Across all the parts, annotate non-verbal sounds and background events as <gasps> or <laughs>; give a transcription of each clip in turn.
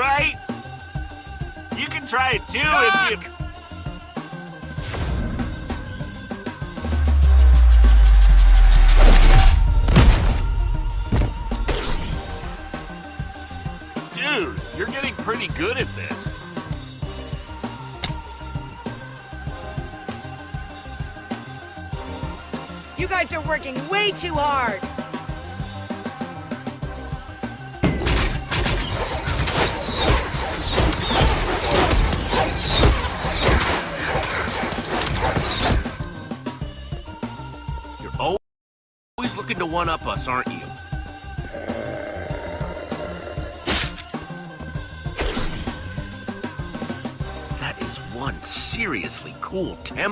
right? You can try it too if you... Dude, you're getting pretty good at this. You guys are working way too hard.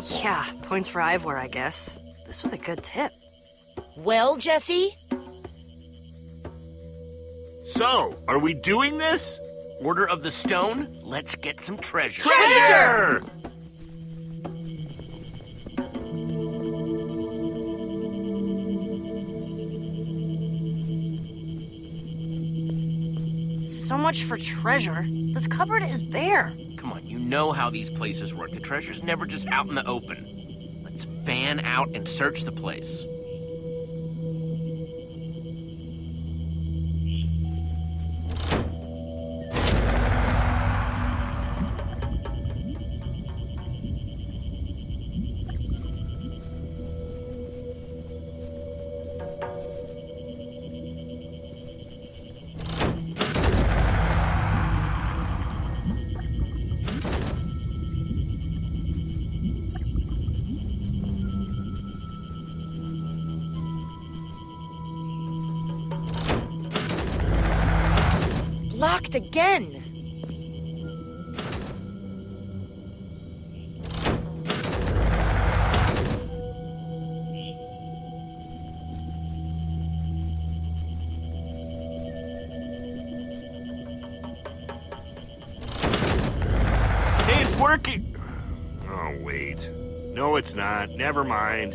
Temple. Yeah, points for Ivor, I guess. This was a good tip. Well, Jesse? So, are we doing this? Order of the Stone, let's get some treasure. Treasure! So much for treasure. This cupboard is bare. Come on, you know how these places work. The treasure's never just out in the open. Let's fan out and search the place. Locked again. Hey, it's working! Oh, wait. No, it's not. Never mind.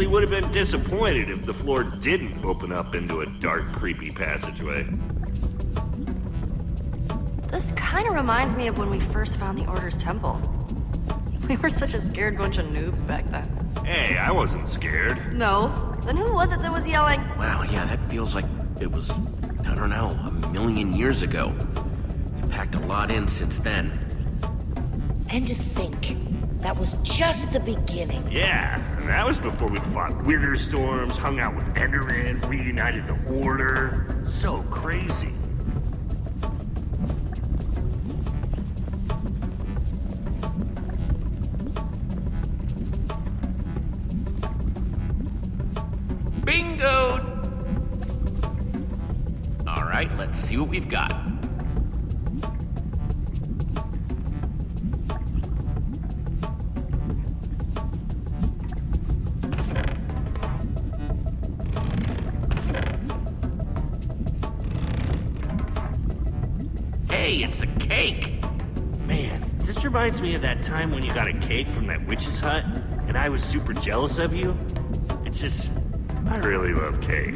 Think I actually would have been disappointed if the floor didn't open up into a dark, creepy passageway. This kind of reminds me of when we first found the Order's temple. We were such a scared bunch of noobs back then. Hey, I wasn't scared. No. Then who was it that was yelling? Wow, yeah, that feels like it was, I don't know, a million years ago. We packed a lot in since then. And to think, that was just the beginning. Yeah, that was before we fought wither storms, hung out with Enderman, reunited the Order. So crazy. Time when you got a cake from that witch's hut, and I was super jealous of you. It's just, I really love cake.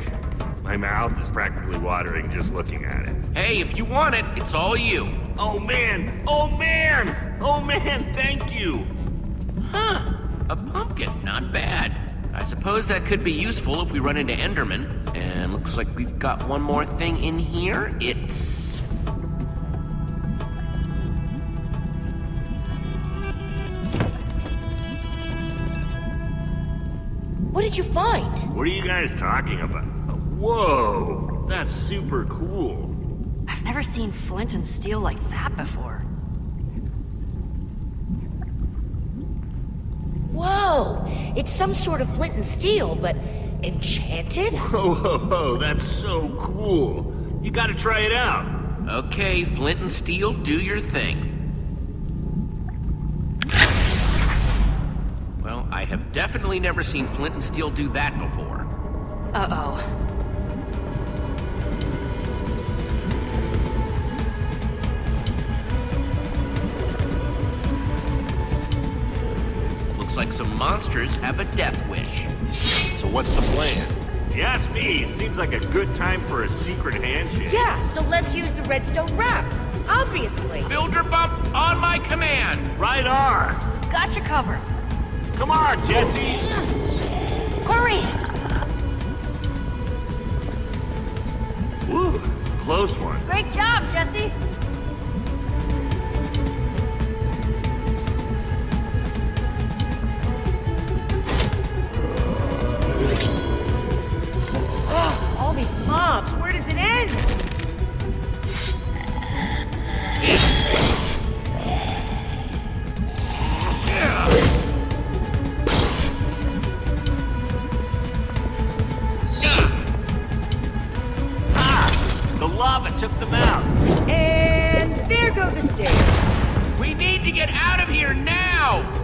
My mouth is practically watering just looking at it. Hey, if you want it, it's all you. Oh man! Oh man! Oh man, thank you! Huh, a pumpkin, not bad. I suppose that could be useful if we run into Enderman. And looks like we've got one more thing in here. It's... did you find? What are you guys talking about? Whoa! That's super cool. I've never seen flint and steel like that before. Whoa! It's some sort of flint and steel, but enchanted? <laughs> Whoa, whoa, whoa, that's so cool. You gotta try it out. Okay, Flint and Steel, do your thing. Definitely never seen Flint and Steel do that before. Uh-oh. Looks like some monsters have a death wish. So what's the plan? If you ask me, it seems like a good time for a secret handshake. Yeah, so let's use the redstone wrap. Obviously. Builder bump on my command! Right on! Got you covered. Come on, Jesse! Hurry! Woo, close one. Great job, Jesse! All these mobs, where does it end? The stairs. We need to get out of here now!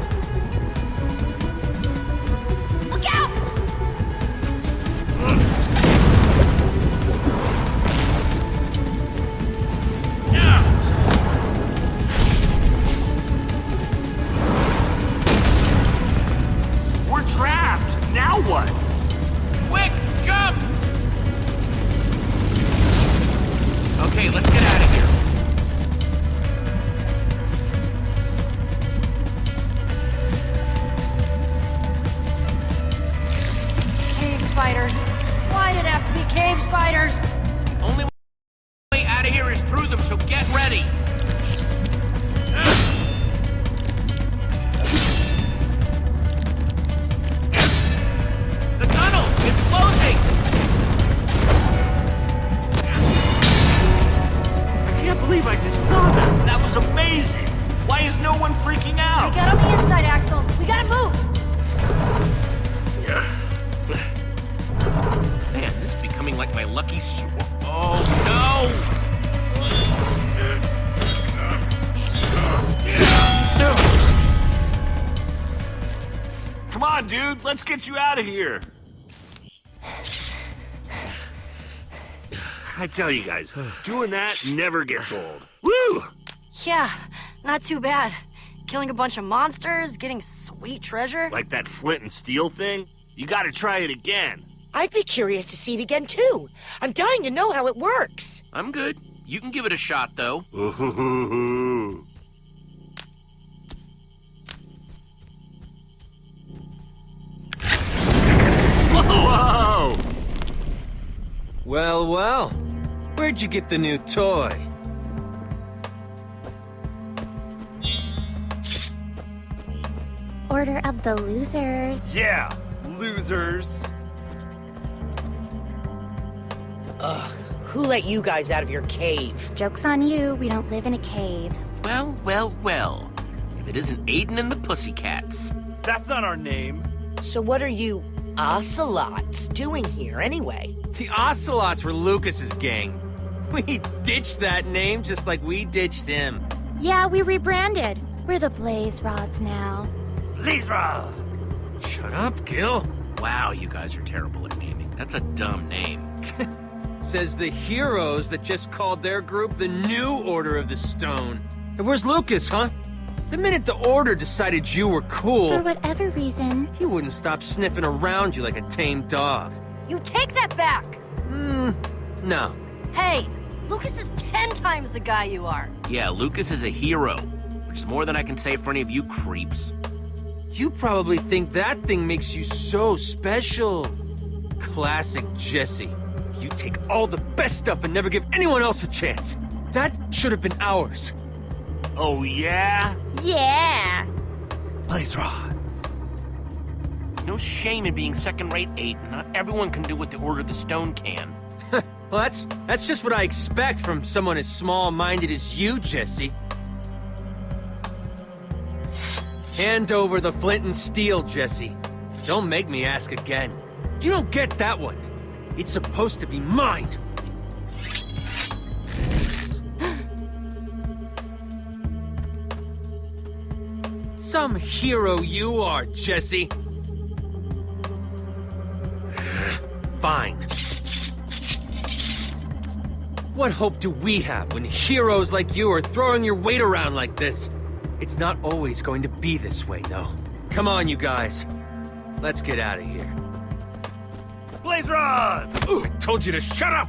Let's get you out of here. I tell you guys, doing that never gets old. Woo! Yeah, not too bad. Killing a bunch of monsters, getting sweet treasure. Like that flint and steel thing? You gotta try it again. I'd be curious to see it again, too. I'm dying to know how it works. I'm good. You can give it a shot, though. <laughs> Well, well. Where'd you get the new toy? Order of the losers. Yeah, losers. Ugh, who let you guys out of your cave? Joke's on you, we don't live in a cave. Well, well, well. If it isn't Aiden and the Pussycats. That's not our name. So what are you ocelots doing here anyway? The Ocelots were Lukas's gang. <laughs> We ditched that name just like we ditched him. Yeah, we rebranded. We're the Blaze Rods now. Blaze Rods. Shut up, Gill. Wow, you guys are terrible at naming. That's a dumb name. <laughs> Says the heroes that just called their group the New Order of the Stone. And where's Lukas, huh? The minute the Order decided you were cool... For whatever reason, he wouldn't stop sniffing around you like a tame dog. You take that back! Hmm, no. Hey, Lukas is ten times the guy you are. Yeah, Lukas is a hero, which is more than I can say for any of you creeps. You probably think that thing makes you so special. Classic Jesse. You take all the best stuff and never give anyone else a chance. That should have been ours. Oh, yeah? yeah. Blaze rods. No shame in being second-rate, Aiden. Not everyone can do what the Order of the Stone can. <laughs> Well, that's that's just what I expect from someone as small-minded as you, Jesse. Hand over the flint and steel, Jesse. Don't make me ask again. You don't get that one. It's supposed to be mine. <gasps> Some hero you are, Jesse. Fine. What hope do we have when heroes like you are throwing your weight around like this? It's not always going to be this way, though. Come on, you guys. Let's get out of here. Blaze rods! Ooh, I told you to shut up!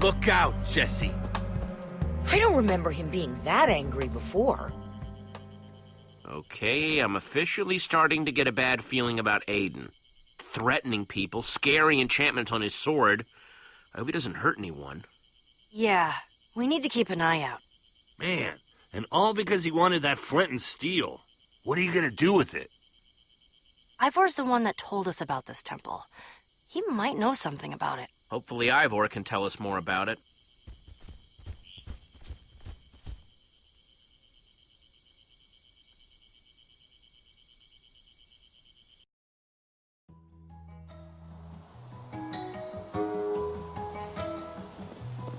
Look out, Jesse. I don't remember him being that angry before. Okay, I'm officially starting to get a bad feeling about Aiden. Threatening people, scary enchantments on his sword. I hope he doesn't hurt anyone. Yeah, we need to keep an eye out. Man, and all because he wanted that flint and steel. What are you gonna do with it? Ivor's the one that told us about this temple. He might know something about it. Hopefully Ivor can tell us more about it.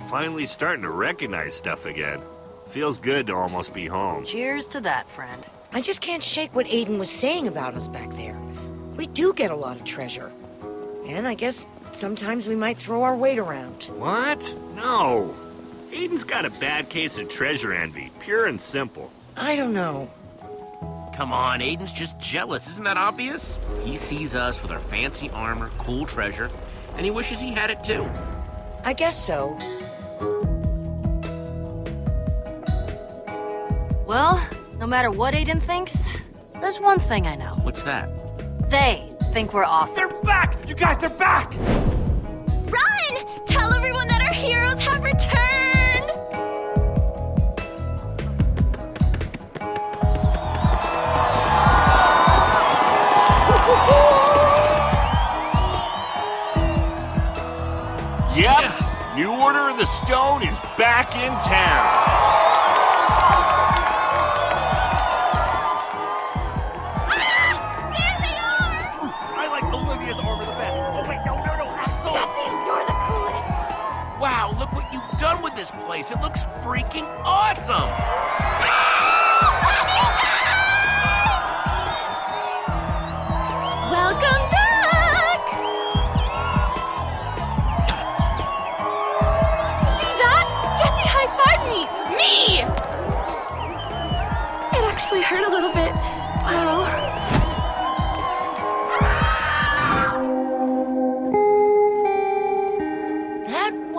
Finally starting to recognize stuff again. Feels good to almost be home. Cheers to that, friend. I just can't shake what Aiden was saying about us back there. We do get a lot of treasure. And I guess sometimes we might throw our weight around. What? No. Aiden's got a bad case of treasure envy, pure and simple. I don't know. Come on, Aiden's just jealous, isn't that obvious? He sees us with our fancy armor, cool treasure, and he wishes he had it too. I guess so. Well, no matter what Aiden thinks, there's one thing I know. What's that? They think we're awesome. They're back! You guys, they're back! Run! Tell everyone that our heroes have returned! Yep, New Order of the Stone is back in town. place. It looks freaking awesome! Welcome back! See that? Jesse high-fived me! Me! It actually hurt a little bit. Wow.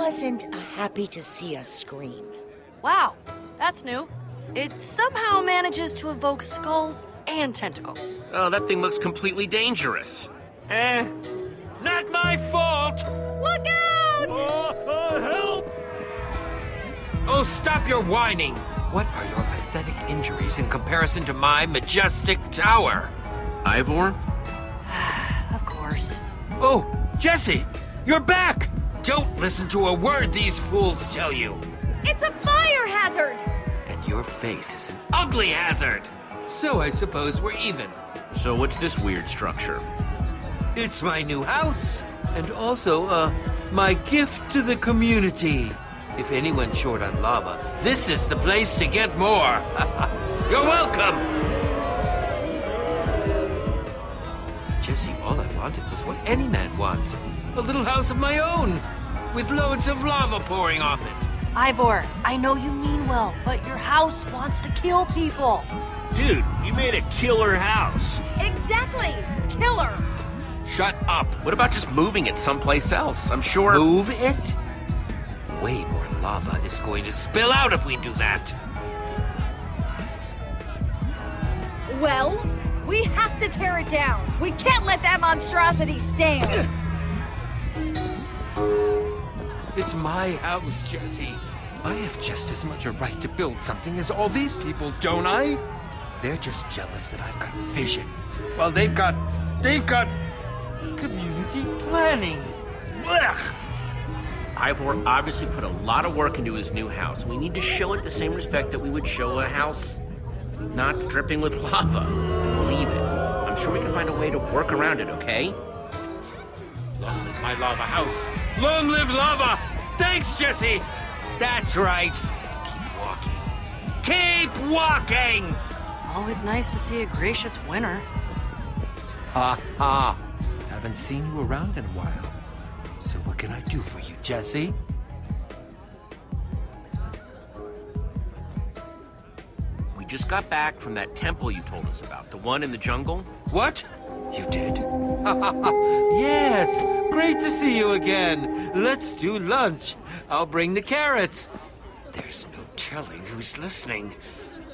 wasn't a happy to see us scream. Wow, that's new. It somehow manages to evoke skulls and tentacles. Oh, that thing looks completely dangerous. Eh, not my fault! Look out! Oh, help! Oh, stop your whining! What are your pathetic injuries in comparison to my majestic tower? Ivor? <sighs> Of course. Oh, Jesse! You're back! Don't listen to a word these fools tell you! It's a fire hazard! And your face is an ugly hazard! So I suppose we're even. So what's this weird structure? It's my new house, and also, uh, my gift to the community. If anyone's short on lava, this is the place to get more. <laughs> You're welcome! Jesse, all I wanted was what any man wants. A little house of my own, with loads of lava pouring off it. Ivor, I know you mean well, but your house wants to kill people. Dude, you made a killer house. Exactly! Killer! Shut up! What about just moving it someplace else? I'm sure... Move it? Way more lava is going to spill out if we do that. Well, we have to tear it down. We can't let that monstrosity stand. It's my house, Jesse. I have just as much a right to build something as all these people, don't I? They're just jealous that I've got vision. Well, they've got... they've got... community planning. Blech! Ivor obviously put a lot of work into his new house. We need to show it the same respect that we would show a house not dripping with lava. Believe it. I'm sure we can find a way to work around it, okay? Long live my lava house. Long live lava! Thanks, Jesse! That's right. Keep walking. Keep walking! Always nice to see a gracious winner. Ha ha. Haven't seen you around in a while. So what can I do for you, Jesse? We just got back from that temple you told us about, the one in the jungle. What? You did? <laughs> yes! Great to see you again. Let's do lunch. I'll bring the carrots. There's no telling who's listening.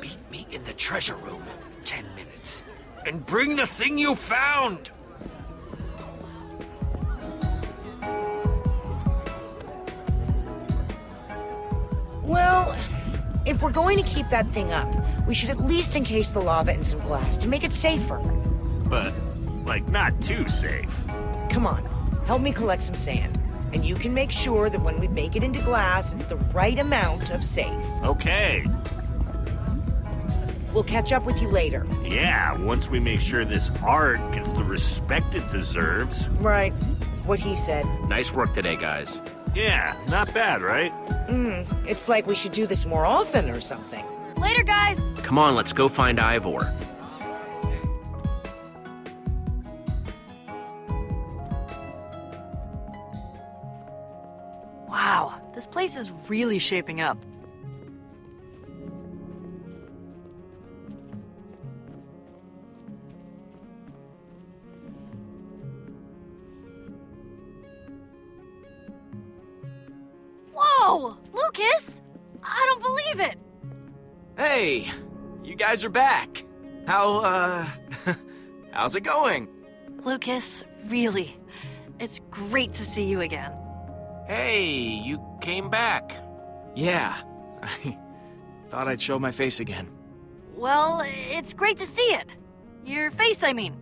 Meet me in the treasure room. Ten minutes. And bring the thing you found! Well, if we're going to keep that thing up, we should at least encase the lava in some glass to make it safer. But, like, not too safe. Come on, help me collect some sand. And you can make sure that when we make it into glass, it's the right amount of safe. Okay. We'll catch up with you later. Yeah, once we make sure this art gets the respect it deserves. Right. What he said. Nice work today, guys. Yeah, not bad, right? Hmm, it's like we should do this more often or something. Later, guys! Come on, let's go find Ivor. This place is really shaping up. Whoa! Lukas! I don't believe it! Hey, you guys are back. How, uh, <laughs> how's it going? Lukas, really. It's great to see you again. Hey, you came back. Yeah, <laughs> I thought I'd show my face again. Well, it's great to see it. Your face, I mean.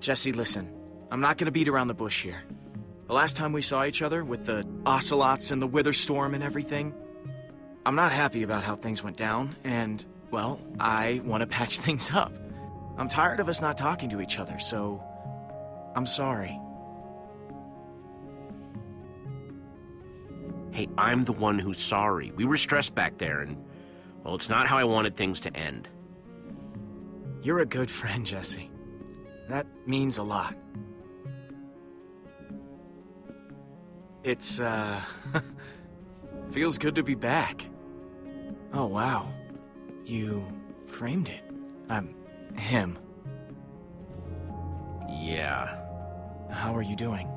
Jesse, listen, I'm not gonna beat around the bush here. The last time we saw each other, with the ocelots and the wither storm and everything, I'm not happy about how things went down, and, well, I want to <laughs> patch things up. I'm tired of us not talking to each other, so I'm sorry. Hey, I'm the one who's sorry. We were stressed back there, and, well, it's not how I wanted things to end. You're a good friend, Jesse. That means a lot. It's, uh... <laughs> feels good to be back. Oh, wow. You framed it. Um, him. Yeah. How are you doing?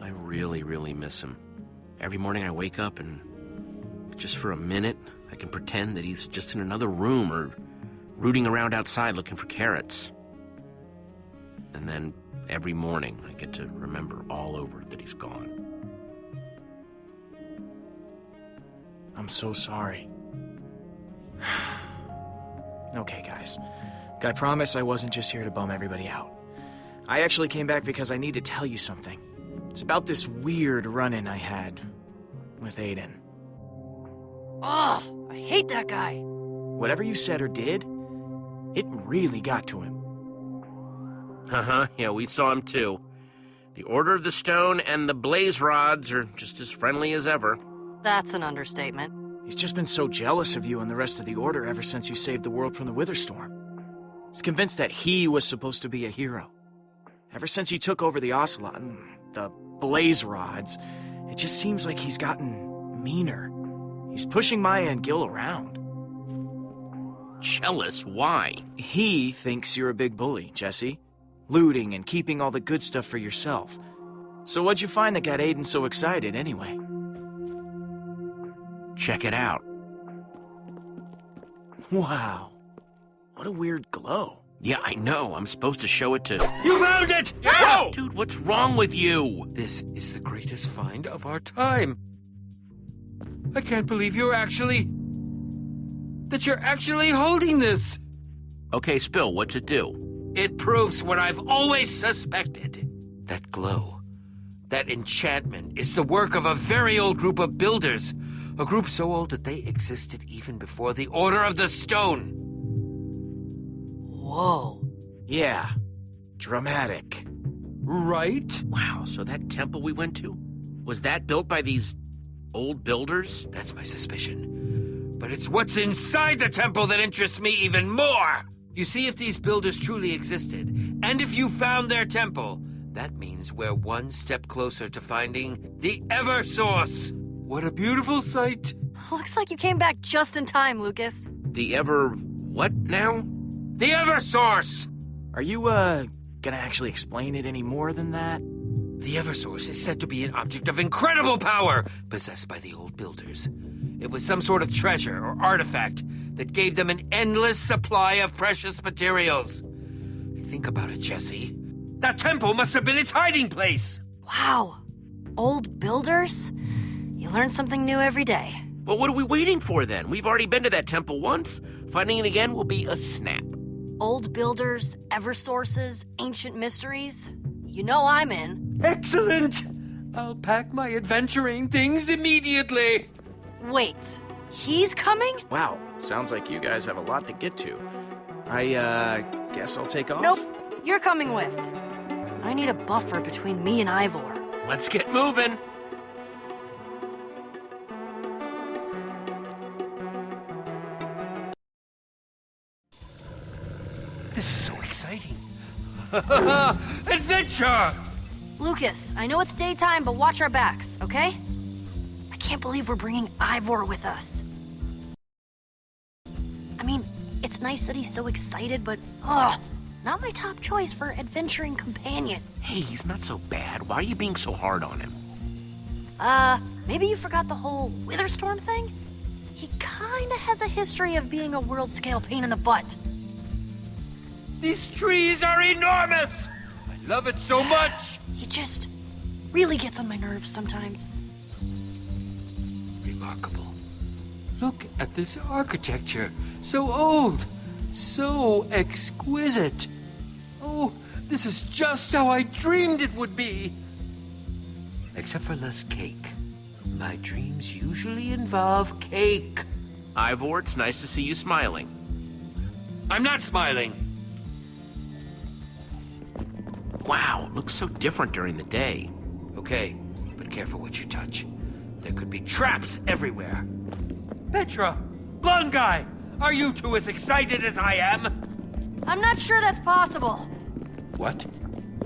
I really, really miss him. Every morning I wake up and just for a minute, I can pretend that he's just in another room or rooting around outside looking for carrots. And then every morning I get to remember all over that he's gone. I'm so sorry. <sighs> okay, guys. I promise I wasn't just here to bum everybody out. I actually came back because I need to tell you something. It's about this weird run-in I had with Aiden. Oh, I hate that guy. Whatever you said or did, it really got to him. Uh-huh, yeah, we saw him too. The Order of the Stone and the Blaze Rods are just as friendly as ever. That's an understatement. He's just been so jealous of you and the rest of the Order ever since you saved the world from the Witherstorm. He's convinced that he was supposed to be a hero. Ever since he took over the Ocelot and the Blaze Rods, it just seems like he's gotten meaner. He's pushing Maya and Gill around. Jealous? Why? He thinks you're a big bully, Jesse. Looting and keeping all the good stuff for yourself. So what'd you find that got Aiden so excited anyway? Check it out. Wow. What a weird glow. Yeah, I know. I'm supposed to show it to... You found it! Whoa! Dude, what's wrong with you? This is the greatest find of our time. I can't believe you're actually... that you're actually holding this. Okay, Spill, what's it do? It proves what I've always suspected. That glow, that enchantment, is the work of a very old group of builders. A group so old that they existed even before the Order of the Stone. Whoa. Yeah. Dramatic. Right? Wow, so that temple we went to? Was that built by these old builders? That's my suspicion. But it's what's inside the temple that interests me even more! You see, if these builders truly existed, and if you found their temple, that means we're one step closer to finding the Eversource! What a beautiful sight! Looks like you came back just in time, Lukas. The ever... what now? The Eversource! Are you, uh, gonna actually explain it any more than that? The Eversource is said to be an object of incredible power, possessed by the old builders. It was some sort of treasure or artifact that gave them an endless supply of precious materials. Think about it, Jesse. That temple must have been its hiding place! Wow. Old builders? You learn something new every day. Well, what are we waiting for then? We've already been to that temple once. Finding it again will be a snap. Old builders, ever sources, ancient mysteries. You know I'm in. Excellent! I'll pack my adventuring things immediately! Wait, he's coming? Wow, sounds like you guys have a lot to get to. I, uh, guess I'll take off? Nope, you're coming with. I need a buffer between me and Ivor. Let's get moving. Exciting. <laughs> Adventure! Lukas, I know it's daytime, but watch our backs, okay? I can't believe we're bringing Ivor with us. I mean, it's nice that he's so excited, but, oh, not my top choice for adventuring companion. Hey, he's not so bad. Why are you being so hard on him? Uh, maybe you forgot the whole Witherstorm thing? He kinda has a history of being a world-scale pain in the butt. These trees are enormous! I love it so much! He just really gets on my nerves sometimes. Remarkable. Look at this architecture. So old. So exquisite. Oh, this is just how I dreamed it would be. Except for less cake. My dreams usually involve cake. Ivor, it's nice to see you smiling. I'm not smiling. Wow, looks so different during the day. Okay, but careful what you touch. There could be traps everywhere. Petra! Blonde guy! Are you two as excited as I am? I'm not sure that's possible. What?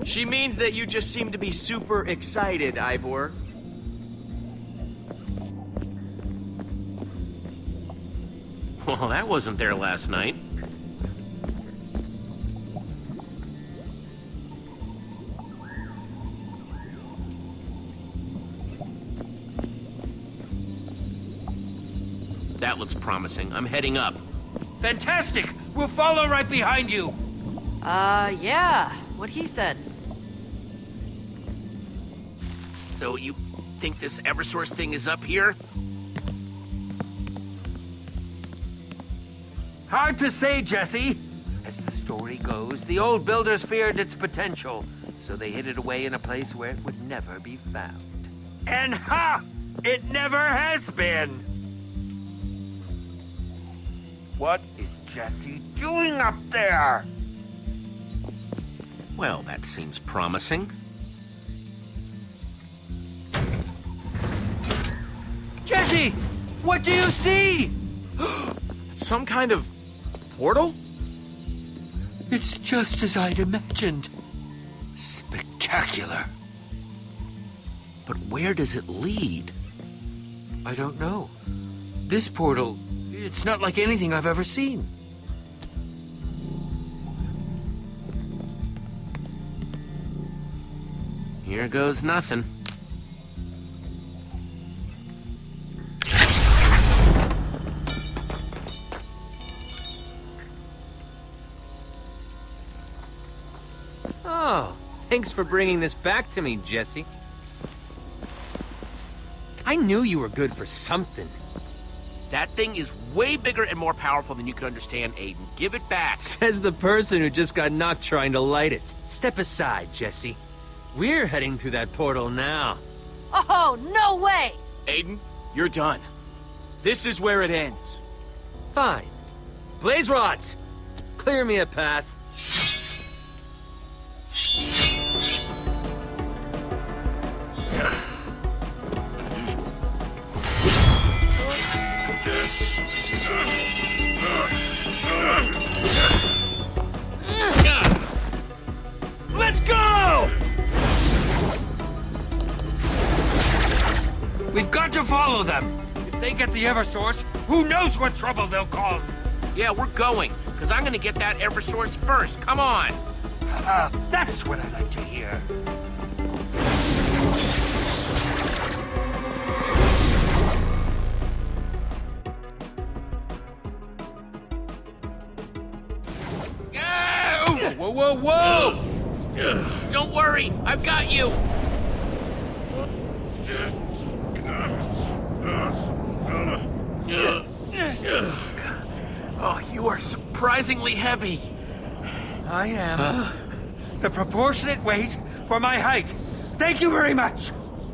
She means that you just seem to be super excited, Ivor. Well, that wasn't there last night. That looks promising. I'm heading up. Fantastic! We'll follow right behind you! Uh, yeah. What he said. So you think this Eversource thing is up here? Hard to say, Jesse. As the story goes, the old builders feared its potential, so they hid it away in a place where it would never be found. And ha! It never has been! What is Jesse doing up there? Well, that seems promising. Jesse! What do you see? <gasps> It's some kind of portal? It's just as I'd imagined. Spectacular. But where does it lead? I don't know. This portal, it's not like anything I've ever seen. Here goes nothing. Oh, thanks for bringing this back to me, Jesse. I knew you were good for something. That thing is way bigger and more powerful than you can understand, Aiden. Give it back. <laughs> Says the person who just got knocked trying to light it. Step aside, Jesse. We're heading through that portal now. Oh, no way! Aiden, you're done. This is where it ends. Fine. Blaze rods! Clear me a path. We've got to follow them. If they get the Eversource, who knows what trouble they'll cause? Yeah, we're going. Because I'm going to get that Eversource first. Come on. Ah, that's what I like to hear. Whoa, whoa, whoa! Don't worry, I've got you. Oh, you are surprisingly heavy. I am. the proportionate weight for my height. Thank you very much.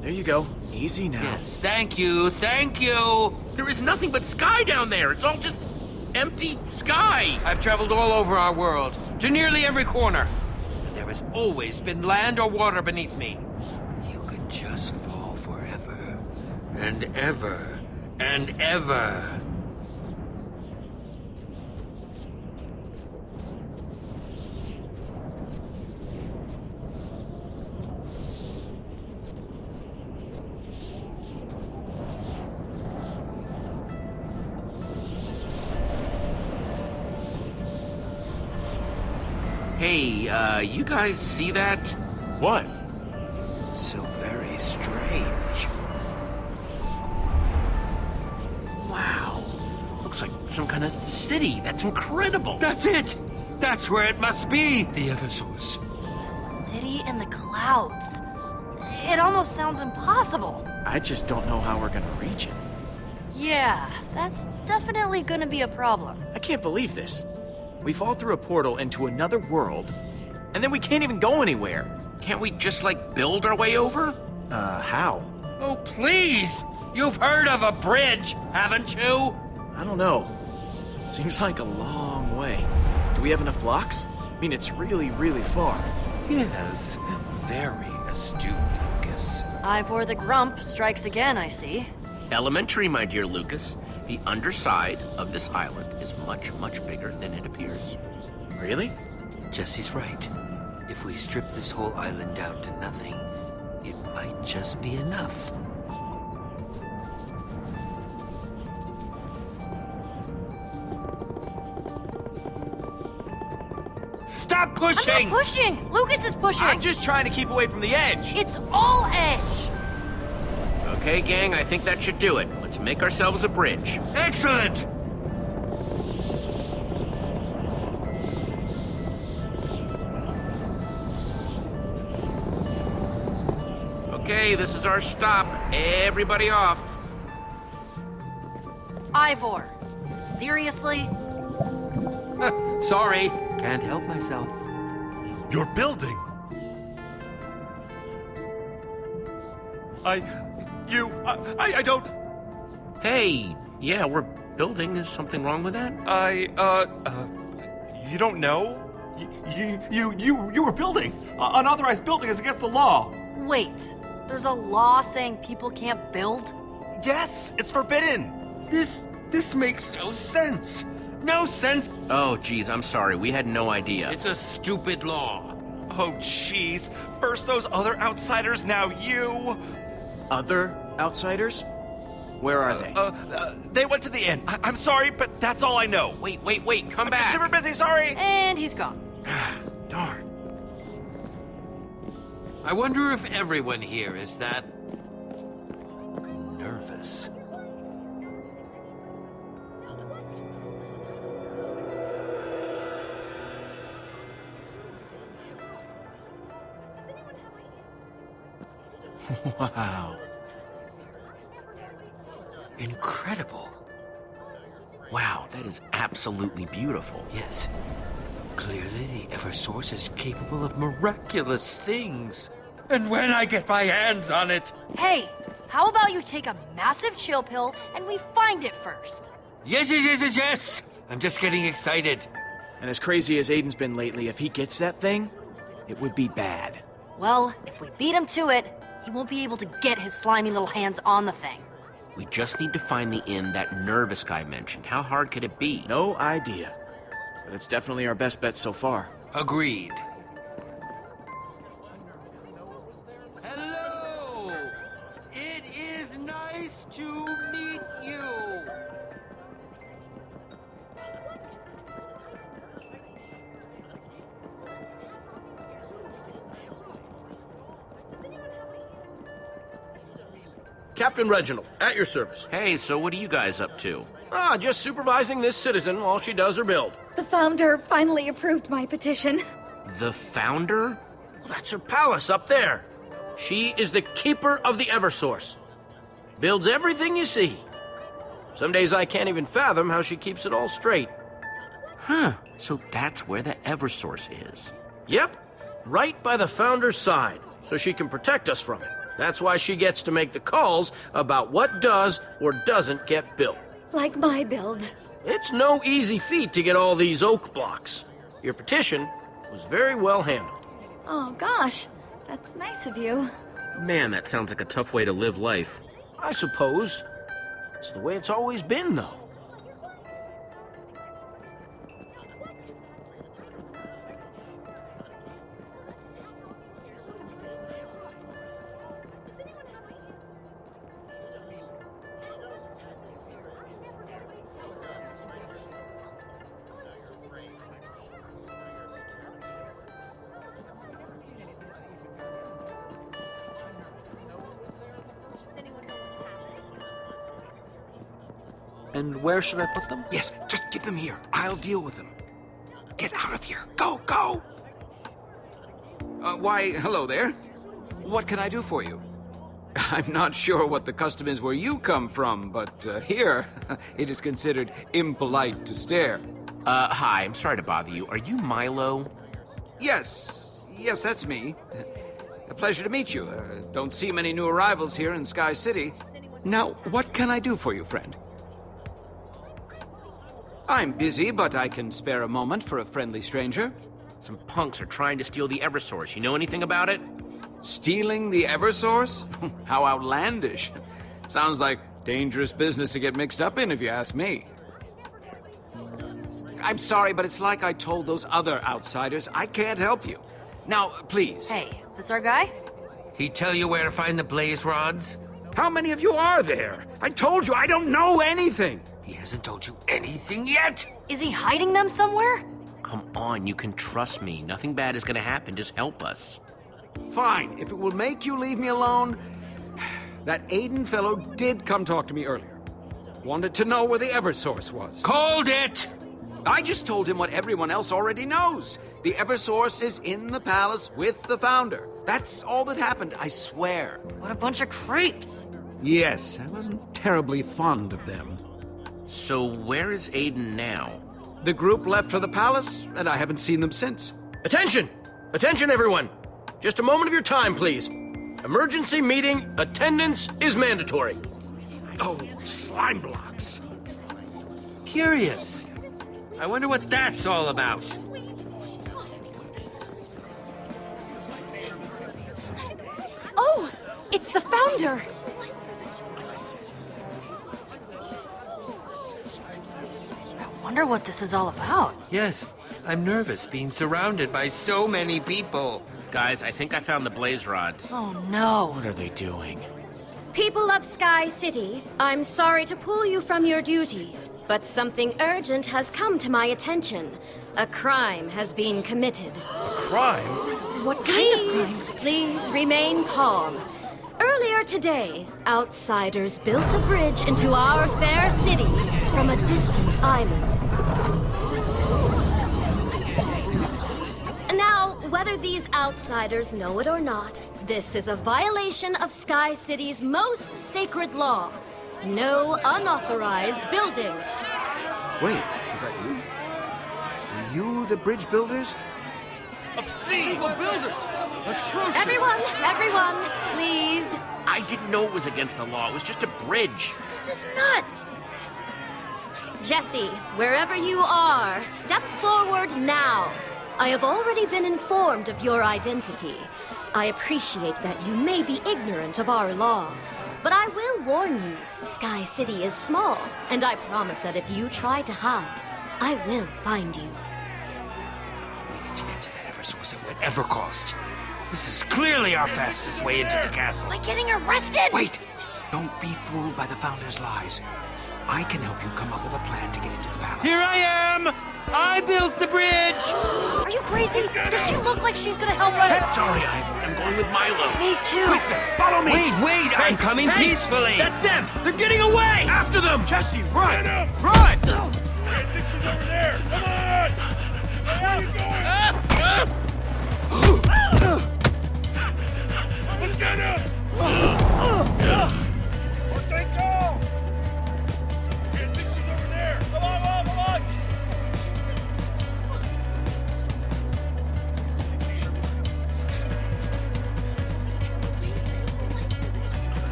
There you go. Easy now. Yes, thank you, thank you. There is nothing but sky down there. It's all just empty sky. I've traveled all over our world, to nearly every corner. And there has always been land or water beneath me. You could just fall forever. And ever. And ever. Hey, uh, you guys see that? What? So very strange. Wow. Looks like some kind of city. That's incredible. That's it! That's where it must be! The Eversource. City in the clouds. It almost sounds impossible. I just don't know how we're gonna reach it. Yeah, that's definitely gonna be a problem. I can't believe this. We fall through a portal into another world, and then we can't even go anywhere. Can't we just, like, build our way over? Uh, how? Oh, please! You've heard of a bridge, haven't you? I don't know. Seems like a long way. Do we have enough blocks? I mean, it's really, really far. Yes, very astute, Lukas. Ivor the Grump strikes again, I see. Elementary, my dear Lukas. The underside of this island is much, much bigger than it appears. Really? Jesse's right. If we strip this whole island down to nothing, it might just be enough. Stop pushing! I'm not pushing! Lukas is pushing! I'm just trying to keep away from the edge! It's all edge! Okay, gang, I think that should do it. Let's make ourselves a bridge. Excellent! Okay, this is our stop. Everybody off. Ivor, seriously? Sorry, can't help myself. You're building. I, you, I, I don't. Hey, yeah, we're building. Is something wrong with that? I, uh, uh, you don't know? You, you, you, you, you were building. Uh, unauthorized building is against the law. Wait, there's a law saying people can't build? Yes, it's forbidden. This, this makes no sense. No sense. Oh, geez, I'm sorry. We had no idea. It's a stupid law. Oh, jeez. First those other outsiders, now you. Other outsiders? Where are they? Uh, uh, they went to the inn. I- I'm sorry, but that's all I know. Wait, wait, wait, come I'm back. super busy, sorry. And he's gone. <sighs> Darn. I wonder if everyone here is that... nervous. Wow. Incredible. Wow, that is absolutely beautiful. Yes. Clearly the Eversource is capable of miraculous things. And when I get my hands on it. Hey, how about you take a massive chill pill and we find it first? Yes, yes, yes, yes, yes! I'm just getting excited. And as crazy as Aiden's been lately, if he gets that thing, it would be bad. Well, if we beat him to it, he won't be able to get his slimy little hands on the thing. We just need to find the inn that nervous guy mentioned. How hard could it be? No idea. But it's definitely our best bet so far. Agreed. Captain Reginald, at your service. Hey, so what are you guys up to? Ah, just supervising this citizen while she does her build. The founder finally approved my petition. The founder? Well, That's her palace up there. She is the keeper of the Eversource. Builds everything you see. Some days I can't even fathom how she keeps it all straight. Huh. So that's where the Eversource is. Yep, right by the founder's side, so she can protect us from it. That's why she gets to make the calls about what does or doesn't get built. Like my build. It's no easy feat to get all these oak blocks. Your petition was very well handled. Oh gosh, that's nice of you. Man, that sounds like a tough way to live life. I suppose. It's the way it's always been, though. Where should I put them? Yes, just get them here. I'll deal with them. Get out of here. Go, go! Uh, why, hello there. What can I do for you? <laughs> I'm not sure what the custom is where you come from, but uh, here, <laughs> it is considered impolite to stare. Uh, hi, I'm sorry to bother you. Are you Milo? Yes, yes, that's me. A pleasure to meet you. Uh, don't see many new arrivals here in Sky City. Now, what can I do for you, friend? I'm busy, but I can spare a moment for a friendly stranger. Some punks are trying to steal the Eversource. You know anything about it? Stealing the Eversource? <laughs> How outlandish. Sounds like dangerous business to get mixed up in, if you ask me. I'm sorry, but it's like I told those other outsiders. I can't help you. Now, please. Hey, this our guy? He tell you where to find the blaze rods? How many of you are there? I told you I don't know anything. He hasn't told you anything yet. Is he hiding them somewhere? Come on, you can trust me. Nothing bad is gonna happen. Just help us. Fine, if it will make you leave me alone. That Aiden fellow did come talk to me earlier. Wanted to know where the Eversource was. Called it! I just told him what everyone else already knows. The Eversource is in the palace with the Founder. That's all that happened, I swear. What a bunch of creeps. Yes, I wasn't terribly fond of them. So where is Aiden now? The group left for the palace, and I haven't seen them since. Attention! Attention, everyone! Just a moment of your time, please. Emergency meeting, attendance is mandatory. Oh, slime blocks. Curious. I wonder what that's all about. Oh, it's the founder. I wonder what this is all about. Yes, I'm nervous being surrounded by so many people. Guys, I think I found the blaze rods. Oh no. What are they doing? People of Sky City, I'm sorry to pull you from your duties, but something urgent has come to my attention. A crime has been committed. A crime? What kind please, of crime? Please remain calm. Earlier today, outsiders built a bridge into our fair city from a distant island. Now, whether these outsiders know it or not, this is a violation of Sky City's most sacred law. No unauthorized building. Wait, was that you? Were you the bridge builders? Obscene! Evil builders! Atrocious! Everyone, everyone, please. I didn't know it was against the law. It was just a bridge. This is nuts. Jesse, wherever you are, step forward now. I have already been informed of your identity. I appreciate that you may be ignorant of our laws, but I will warn you, Sky City is small, and I promise that if you try to hide, I will find you. We need to get to the Eversource at whatever cost. This is clearly our fastest way into the castle. Am I getting arrested? Wait! Don't be fooled by the Founder's lies. I can help you come up with a plan to get into the palace. Here I am! I built the bridge! Are you crazy? Does she look like she's gonna help us? Sorry, Ivor. I'm going with Milo. Me too. Quick then, follow me! Wait, wait! Hey, I'm coming hey, peacefully! That's them! They're getting away! After them! Jesse, run! Run! Dixon's over there! Come on! Where are you going? <gasps> Let's get <gasps> him!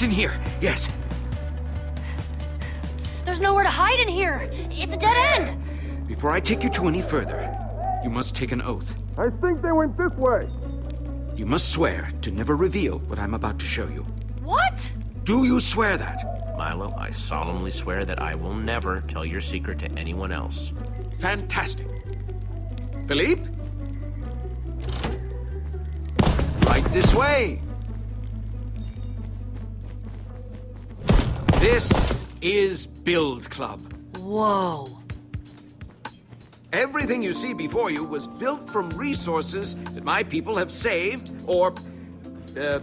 Just in here, yes. There's nowhere to hide in here. It's a dead end. Before I take you to any further, you must take an oath. I think they went this way. You must swear to never reveal what I'm about to show you. What? Do you swear that? Milo, I solemnly swear that I will never tell your secret to anyone else. Fantastic. Philippe? Right this way. This is Build Club. Whoa. Everything you see before you was built from resources that my people have saved or, uh,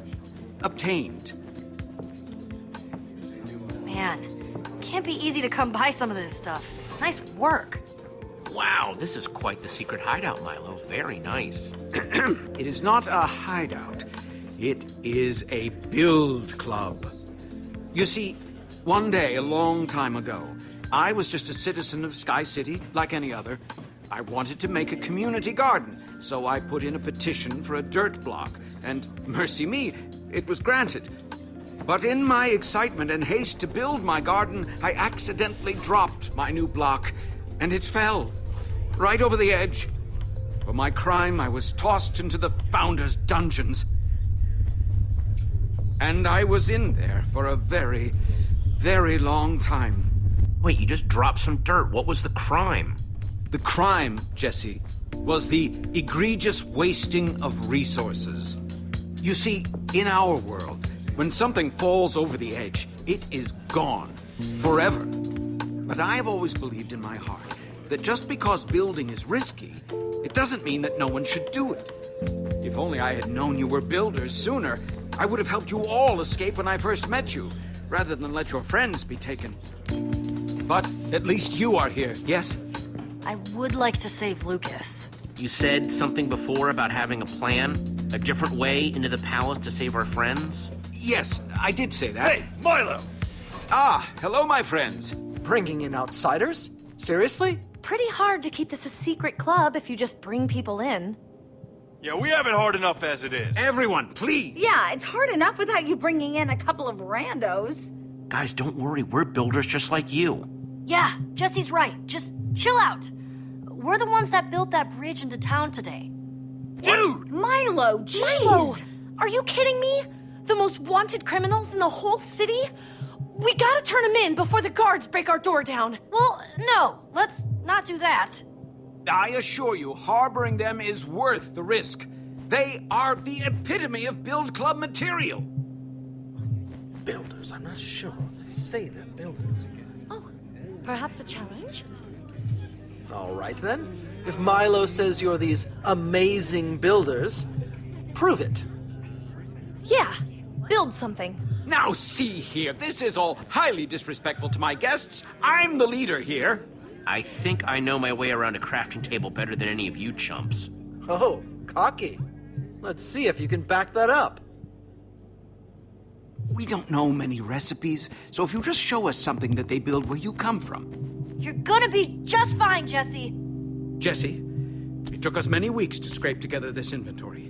obtained. Man, can't be easy to come by some of this stuff. Nice work. Wow, this is quite the secret hideout, Milo. Very nice. <clears throat> It is not a hideout. It is a build club. You see, one day, a long time ago, I was just a citizen of Sky City, like any other. I wanted to make a community garden, so I put in a petition for a dirt block, and mercy me, it was granted. But in my excitement and haste to build my garden, I accidentally dropped my new block, and it fell. Right over the edge. For my crime, I was tossed into the Founder's dungeons. And I was in there for a very, very long time. Wait, you just dropped some dirt. What was the crime? The crime, Jesse, was the egregious wasting of resources. You see, in our world, when something falls over the edge, it is gone. Forever. But I have always believed in my heart that just because building is risky, it doesn't mean that no one should do it. If only I had known you were builders sooner, I would have helped you all escape when I first met you, rather than let your friends be taken. But at least you are here, yes? I would like to save Lukas. You said something before about having a plan? A different way into the palace to save our friends? Yes, I did say that. Hey, Milo! Ah, hello, my friends. Bringing in outsiders? Seriously? Pretty hard to keep this a secret club if you just bring people in. Yeah, we have it hard enough as it is. Everyone, please! Yeah, it's hard enough without you bringing in a couple of randos. Guys, don't worry, we're builders just like you. Yeah, Jesse's right. Just chill out. We're the ones that built that bridge into town today. Dude! Milo, jeez! Milo, are you kidding me? The most wanted criminals in the whole city? We gotta turn them in before the guards break our door down. Well, no, let's not do that. I assure you, harboring them is worth the risk. They are the epitome of Build Club material. Builders, I'm not sure. They say they're builders. Oh, perhaps a challenge? All right then. If Milo says you're these amazing builders, prove it. Yeah, build something. Now see here, this is all highly disrespectful to my guests. I'm the leader here. I think I know my way around a crafting table better than any of you chumps. Oh, cocky. Let's see if you can back that up. We don't know many recipes, so if you just show us something that they build where you come from. You're gonna be just fine, Jesse. Jesse, it took us many weeks to scrape together this inventory.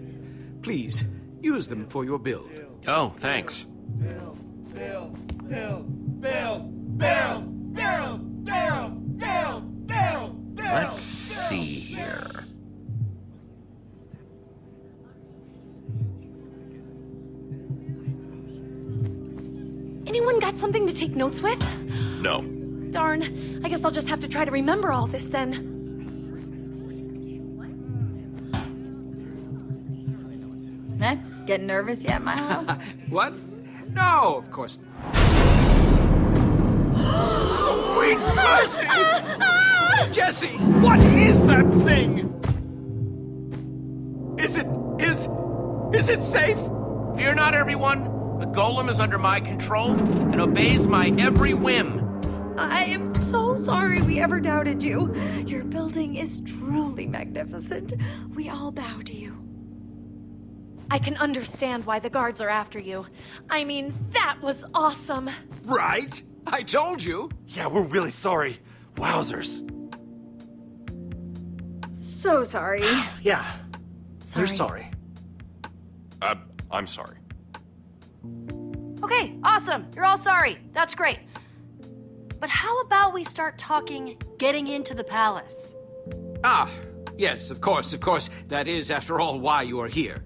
Please, use them for your build. Oh, thanks. Build, build, build, build, build, build, build! Let's see here. Anyone got something to take notes with? No. Darn, I guess I'll just have to try to remember all this then. Eh? Getting nervous yet, Milo? <laughs> What? No, of course. Sweet mercy! Jesse, what is that thing? Is it... is... is it safe? Fear not, everyone. The golem is under my control and obeys my every whim. I am so sorry we ever doubted you. Your building is truly magnificent. We all bow to you. I can understand why the guards are after you. I mean, that was awesome. Right? I told you. Yeah, we're really sorry. Wowzers. So sorry. <sighs> Yeah. Sorry. You're sorry. Uh, I'm sorry. Okay, awesome. You're all sorry. That's great. But how about we start talking getting into the palace? Ah, yes, of course, of course. That is, after all, why you are here.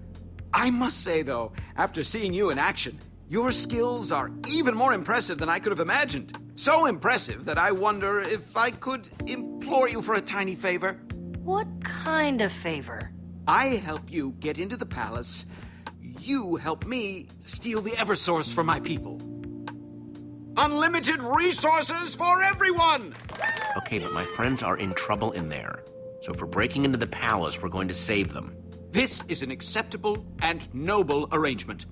I must say, though, after seeing you in action, your skills are even more impressive than I could have imagined. So impressive that I wonder if I could implore you for a tiny favor. What kind of favor? I help you get into the palace. You help me steal the Eversource for my people. Unlimited resources for everyone! Okay, but my friends are in trouble in there. So for breaking into the palace, we're going to save them. This is an acceptable and noble arrangement.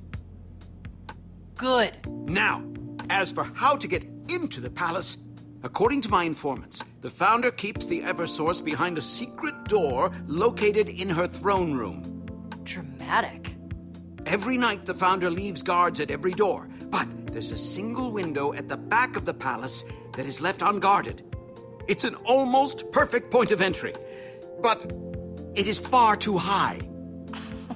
Good. Now, as for how to get into the palace, according to my informants, the founder keeps the Eversource behind a secret door located in her throne room. Dramatic. Every night, the founder leaves guards at every door, but there's a single window at the back of the palace that is left unguarded. It's an almost perfect point of entry, but it is far too high. <laughs>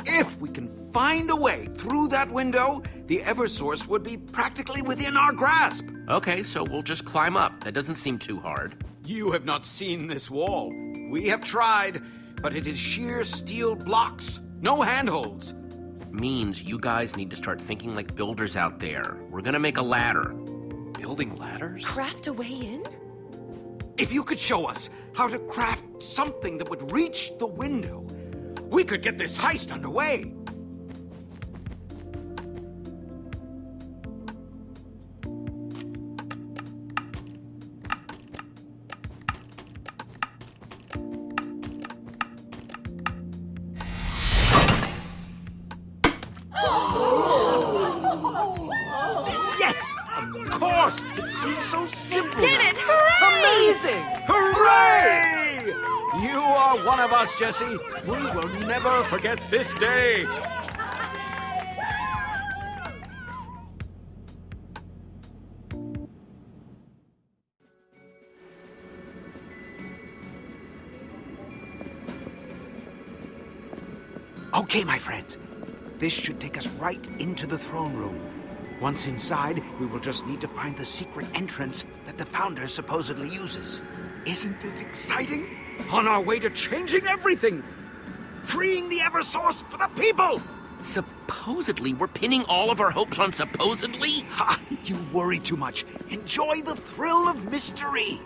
If we can find a way through that window, the Eversource would be practically within our grasp. Okay, so we'll just climb up. That doesn't seem too hard. You have not seen this wall. We have tried, but it is sheer steel blocks, no handholds. Means you guys need to start thinking like builders out there. We're gonna make a ladder. Building ladders? Craft a way in? If you could show us how to craft something that would reach the window, we could get this heist underway. Jesse. We will never forget this day. Okay, my friends. This should take us right into the throne room. Once inside, we will just need to find the secret entrance that the Founder supposedly uses. Isn't it exciting? On our way to changing everything! Freeing the Eversource for the people! Supposedly? We're pinning all of our hopes on supposedly? Ha! You worry too much. Enjoy the thrill of mystery.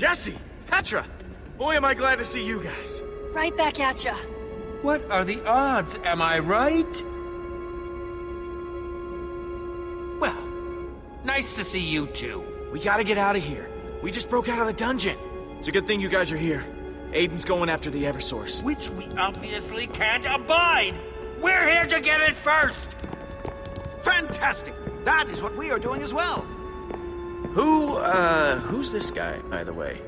Jesse! Jesse! Petra! Boy, am I glad to see you guys. Right back at ya. What are the odds, am I right? Well, nice to see you too. We gotta get out of here. We just broke out of the dungeon. It's a good thing you guys are here. Aiden's going after the Eversource. Which we obviously can't abide. We're here to get it first. Fantastic! That is what we are doing as well. Who, uh, who's this guy, by the way?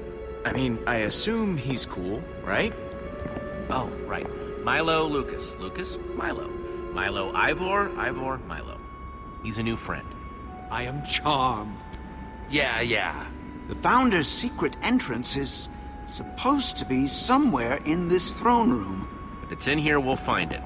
I mean, I assume he's cool, right? Oh, right. Milo Lukas. Lukas, Milo. Milo Ivor, Ivor, Milo. He's a new friend. I am charmed. Yeah, yeah. The Founder's secret entrance is supposed to be somewhere in this throne room. If it's in here, we'll find it.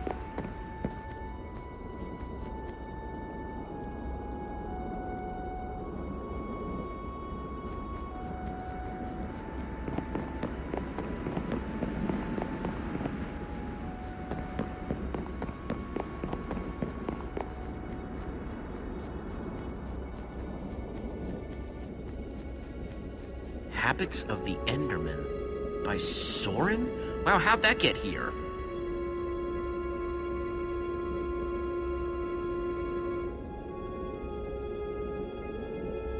Habits of the Enderman by Soren? Wow, how'd that get here?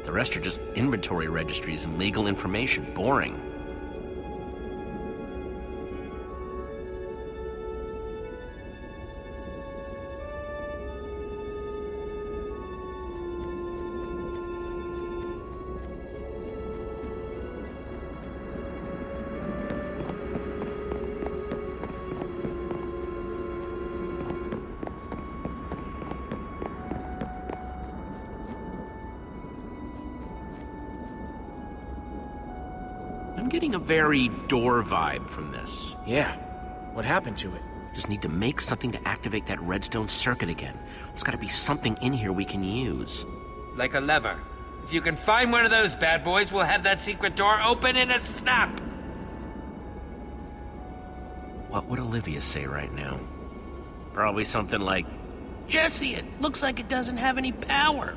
The rest are just inventory registries and legal information. Boring. Very door vibe from this. Yeah. What happened to it? Just need to make something to activate that redstone circuit again. There's gotta be something in here we can use. Like a lever. If you can find one of those bad boys, we'll have that secret door open in a snap. What would Olivia say right now? Probably something like, Jesse, it looks like it doesn't have any power.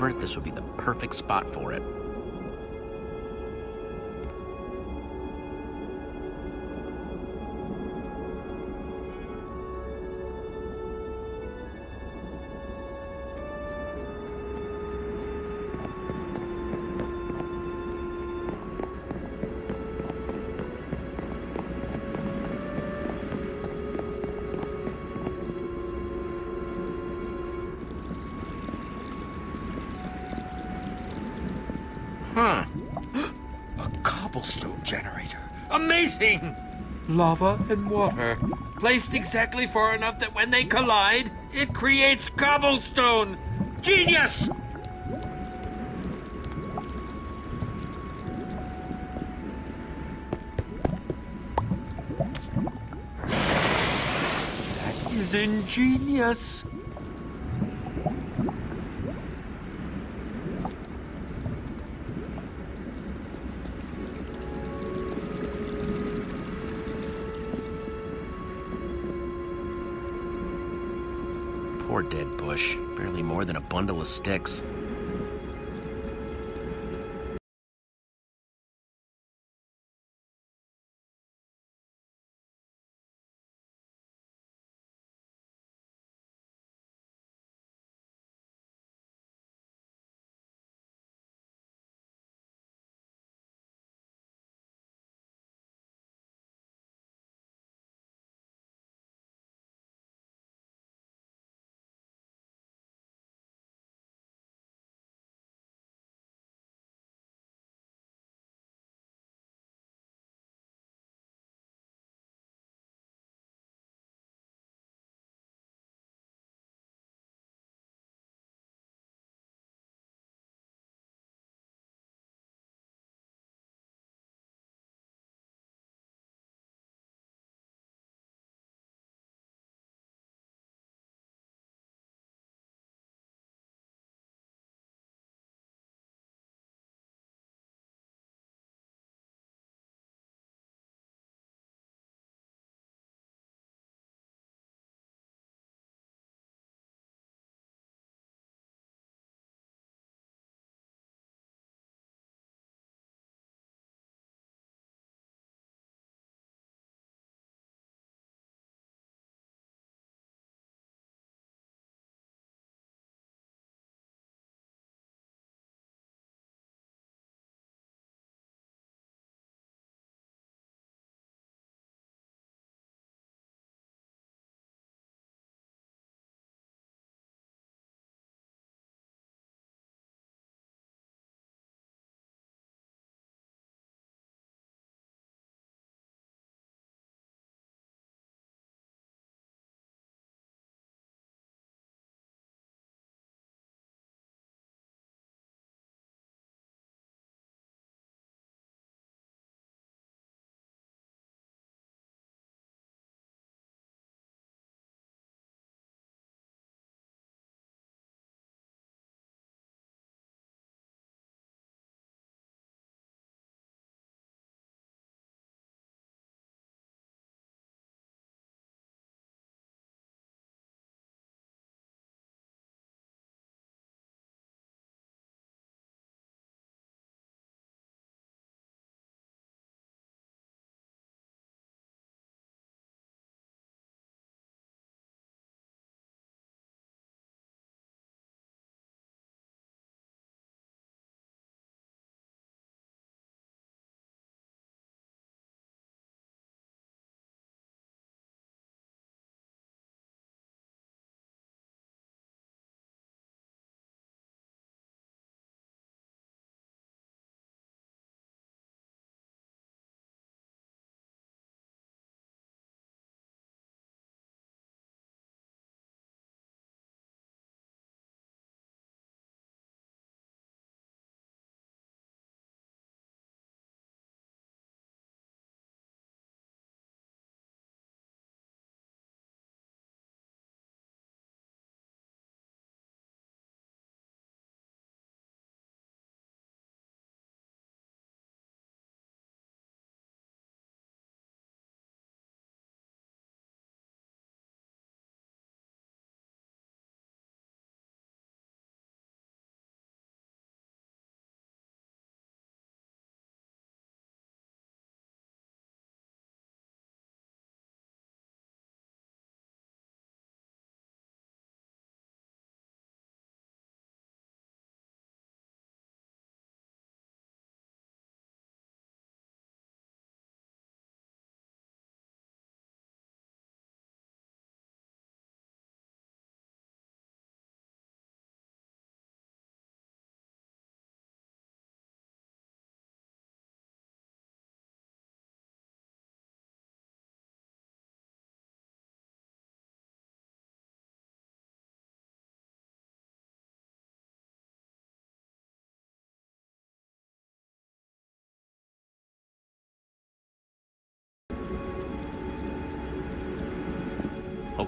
This would be the perfect spot for it. Lava and water, placed exactly far enough that when they collide, it creates cobblestone. Genius! That is ingenious. Sticks.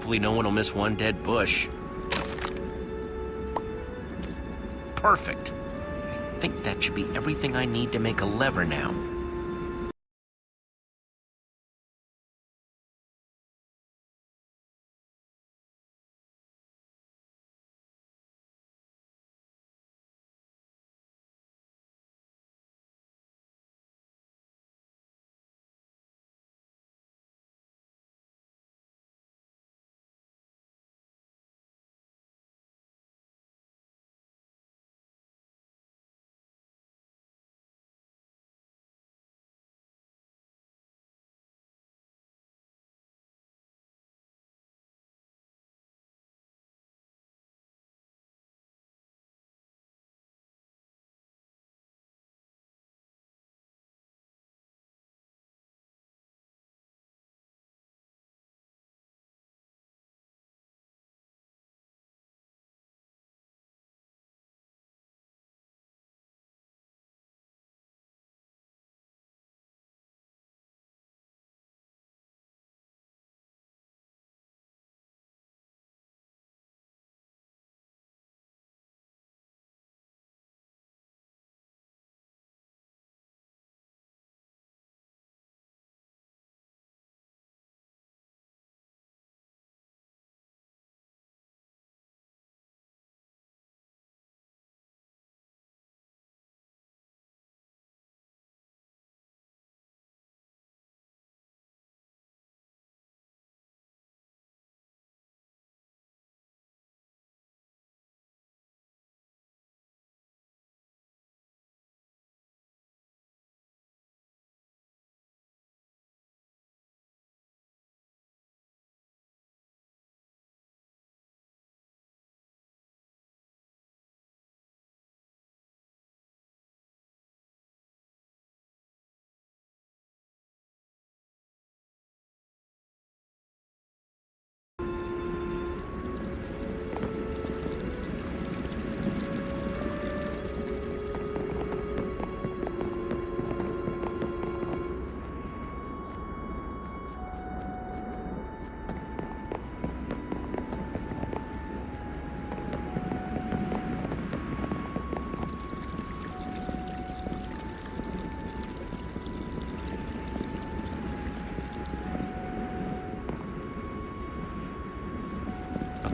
Hopefully no one will miss one dead bush. Perfect. I think that should be everything I need to make a lever now.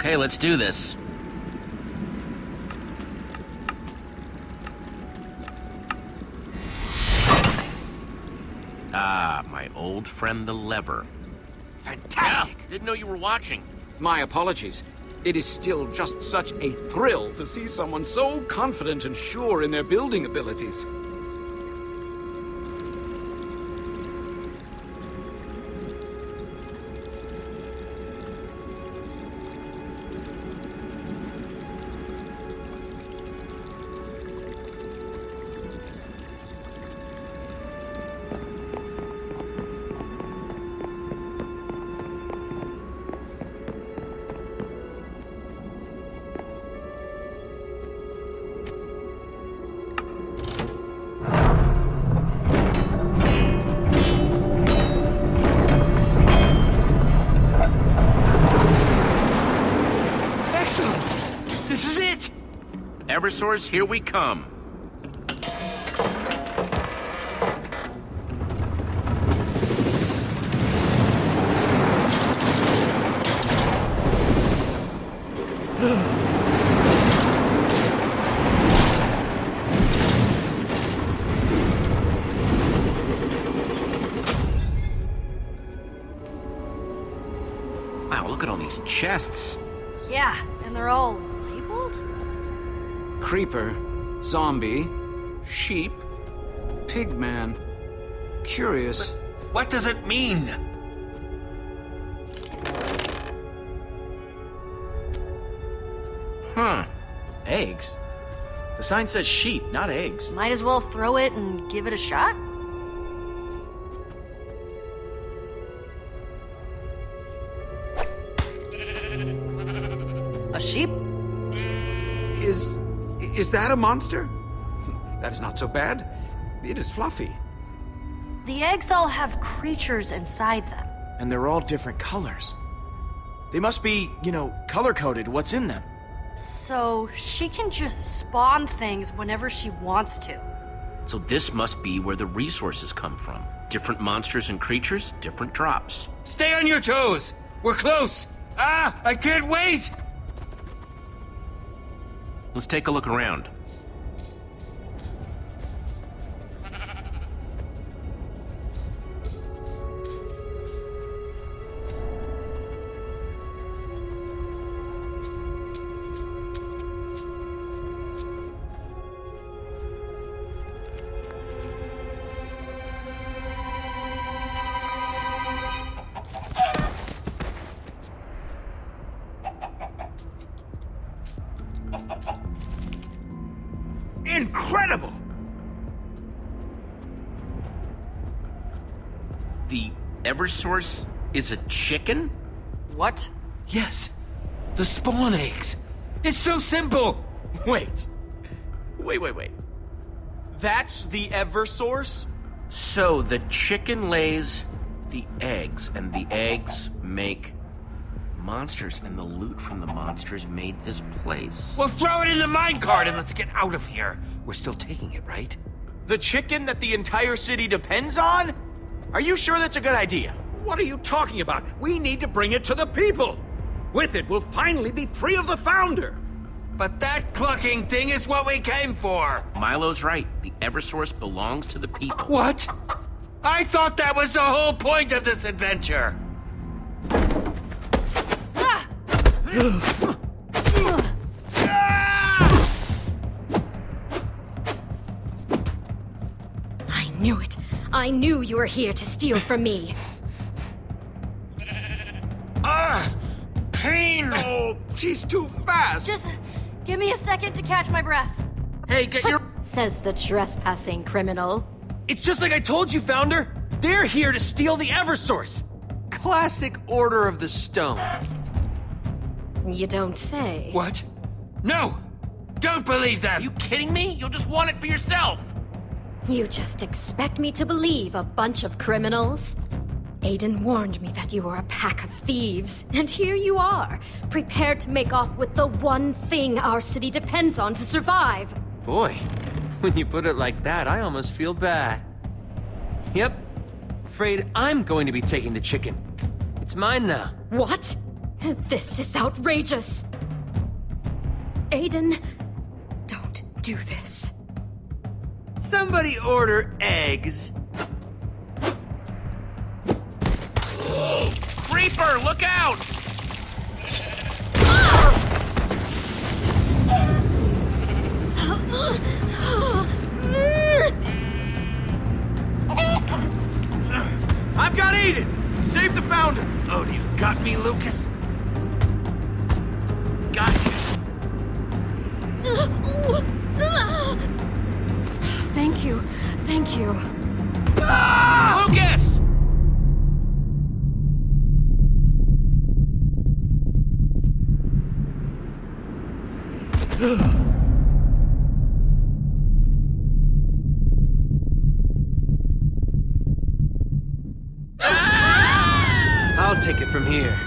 Okay, let's do this. Ah, my old friend the lever. Fantastic! Yeah, didn't know you were watching. My apologies. It is still just such a thrill to see someone so confident and sure in their building abilities. Eversource, here we come. Wow, look at all these chests. Creeper, zombie, sheep, pigman. Curious. What does it mean? Huh. Eggs? The sign says sheep, not eggs. Might as well throw it and give it a shot? A sheep? Is. is that a monster? That is not so bad. It is fluffy. The eggs all have creatures inside them. And they're all different colors. They must be, you know, color-coded what's in them. So she can just spawn things whenever she wants to. So this must be where the resources come from. Different monsters and creatures, different drops. Stay on your toes! We're close! Ah, I can't wait! Let's take a look around. Eversource is a chicken? What? Yes. The spawn eggs. It's so simple! <laughs> Wait. Wait, wait, wait. That's the ever source? So the chicken lays the eggs, and the eggs make monsters, and the loot from the monsters made this place. Well, throw it in the minecart and let's get out of here. We're still taking it, right? The chicken that the entire city depends on? Are you sure that's a good idea? What are you talking about? We need to bring it to the people. With it, we'll finally be free of the Founder. But that clucking thing is what we came for. Milo's right. The Eversource belongs to the people. What? I thought that was the whole point of this adventure. I knew it. I knew you were here to steal from me. Ah! Pain! Oh, she's too fast! Just give me a second to catch my breath. Hey, get your... Says the trespassing criminal. It's just like I told you, Founder. They're here to steal the Eversource. Classic Order of the Stone. You don't say. What? No! Don't believe them! you kidding me? You'll just want it for yourself. You just expect me to believe a bunch of criminals? Aiden warned me that you were a pack of thieves, and here you are, prepared to make off with the one thing our city depends on to survive. Boy, when you put it like that, I almost feel bad. Yep. Afraid I'm going to be taking the chicken. It's mine now. What? This is outrageous. Aiden, don't do this. Somebody order eggs. Creeper, look out! I've got Aiden! Save the Founder! Oh, you got me, Lukas? Got you. Thank you. Thank you. Lukas! I'll take it from here.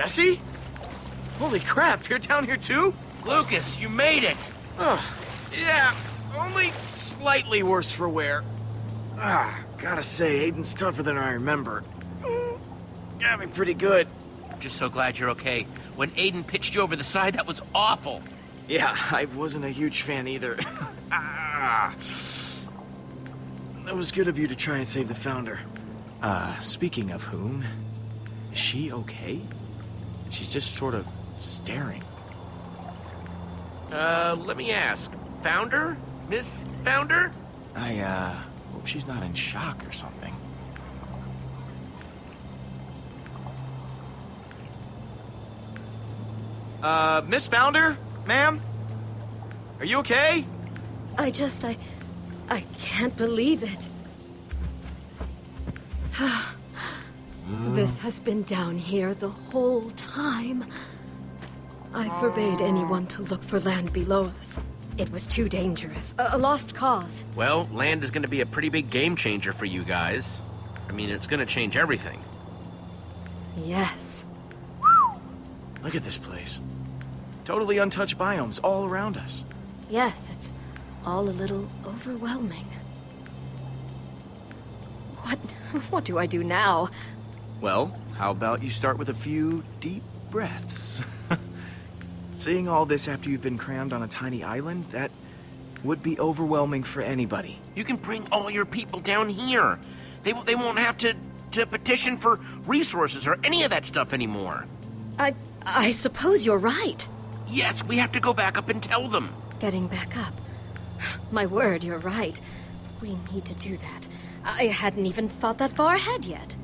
Jesse? Holy crap, you're down here too? Lukas, you made it! Oh, yeah, only slightly worse for wear. Ah, gotta say, Aiden's tougher than I remember. Got me pretty good. I'm just so glad you're okay. When Aiden pitched you over the side, that was awful. Yeah, I wasn't a huge fan either. <laughs> ah. That was good of you to try and save the Founder. Uh, speaking of whom, is she okay? She's just sort of staring. Uh, let me ask. Founder? Miss Founder? I, uh, hope she's not in shock or something. Uh, Miss Founder? Ma'am? Are you okay? I just, I... I can't believe it. <sighs> this has been down here the whole time. I forbade anyone to look for land below us. It was too dangerous. A, a lost cause. Well, land is going to be a pretty big game changer for you guys. I mean, it's going to change everything. Yes. Look at this place. Totally untouched biomes all around us. Yes, it's all a little overwhelming. What... <laughs> what do I do now? Well, how about you start with a few deep breaths? <laughs> Seeing all this after you've been crammed on a tiny island, that would be overwhelming for anybody. You can bring all your people down here. They, they won't have to, to petition for resources or any of that stuff anymore. I... I suppose you're right. Yes, we have to go back up and tell them. Getting back up. <sighs> My word, you're right. We need to do that. I hadn't even thought that far ahead yet.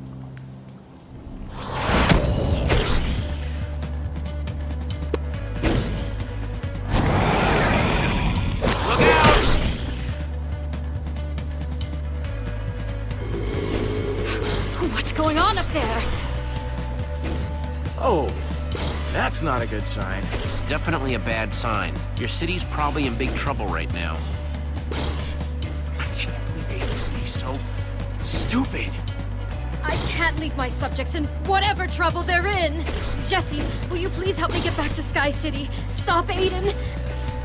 Oh, that's not a good sign. Definitely a bad sign. Your city's probably in big trouble right now. I can't believe they'd be so stupid. I can't leave my subjects in whatever trouble they're in. Jesse, will you please help me get back to Sky City? Stop Aiden.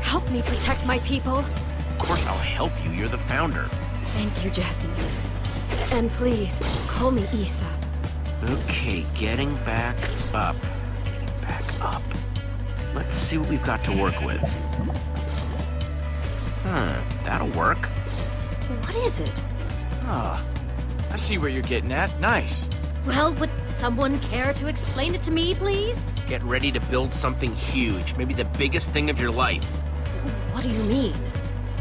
Help me protect my people. Of course I'll help you. You're the founder. Thank you, Jesse. And please, call me Isa. Okay, getting back up. Getting back up. Let's see what we've got to work with. Huh, that'll work. What is it? Ah, I see where you're getting at. Nice. Well, would someone care to explain it to me, please? Get ready to build something huge, maybe the biggest thing of your life. What do you mean?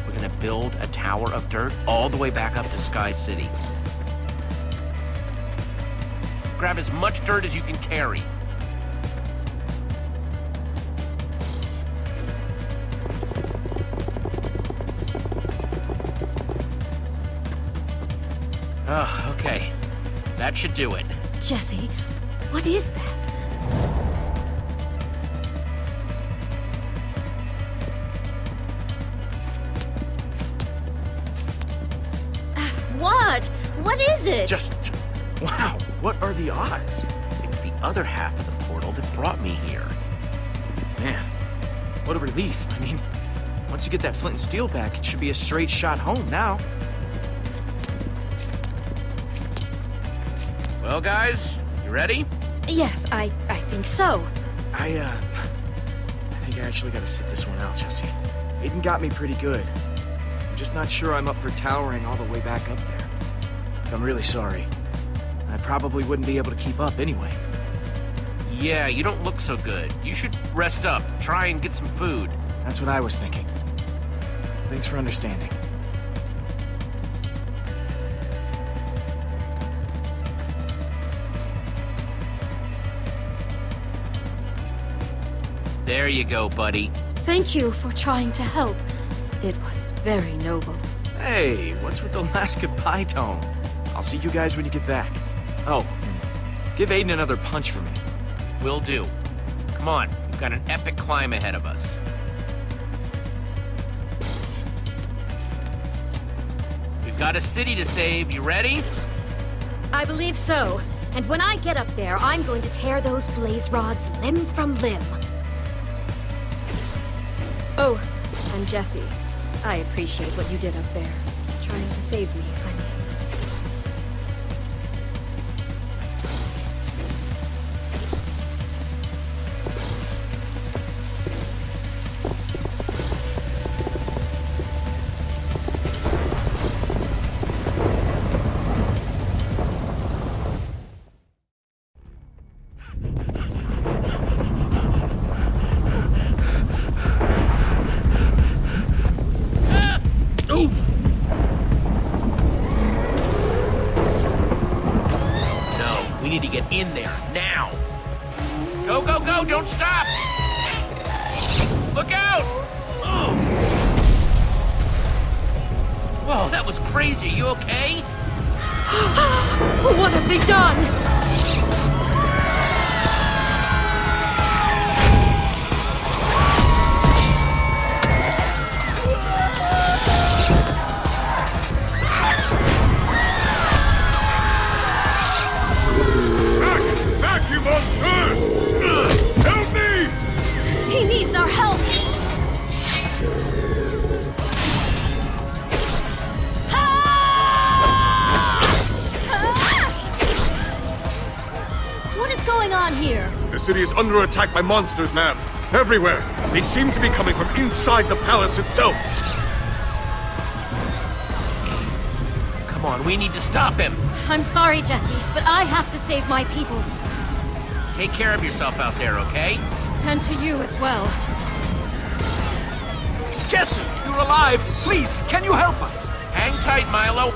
We're gonna build a tower of dirt all the way back up to Sky City. Grab as much dirt as you can carry. Oh, okay. That should do it. Jesse, what is that? Uh, what? What is it? Just... Wow, what are the odds? It's the other half of the portal that brought me here. Man, what a relief. I mean, once you get that flint and steel back, it should be a straight shot home now. Well, guys, you ready? Yes, I, I think so. I, uh... I think I actually gotta sit this one out, Jesse. Aiden got me pretty good. I'm just not sure I'm up for towering all the way back up there. I'm really sorry. I probably wouldn't be able to keep up anyway. Yeah, you don't look so good. You should rest up. Try and get some food. That's what I was thinking. Thanks for understanding. There you go, buddy. Thank you for trying to help. It was very noble. Hey, what's with the last goodbye tone? I'll see you guys when you get back. Oh, give Aiden another punch for me. Will do. Come on, we've got an epic climb ahead of us. We've got a city to save. You ready? I believe so. And when I get up there, I'm going to tear those blaze rods limb from limb. Oh, I'm Jesse, I appreciate what you did up there. Trying to save me, under attack by monsters, ma'am. Everywhere. They seem to be coming from inside the palace itself. Come on, we need to stop him. I'm sorry, Jesse, but I have to save my people. Take care of yourself out there, okay? And to you as well. Jesse, you're alive! Please, can you help us? Hang tight, Milo.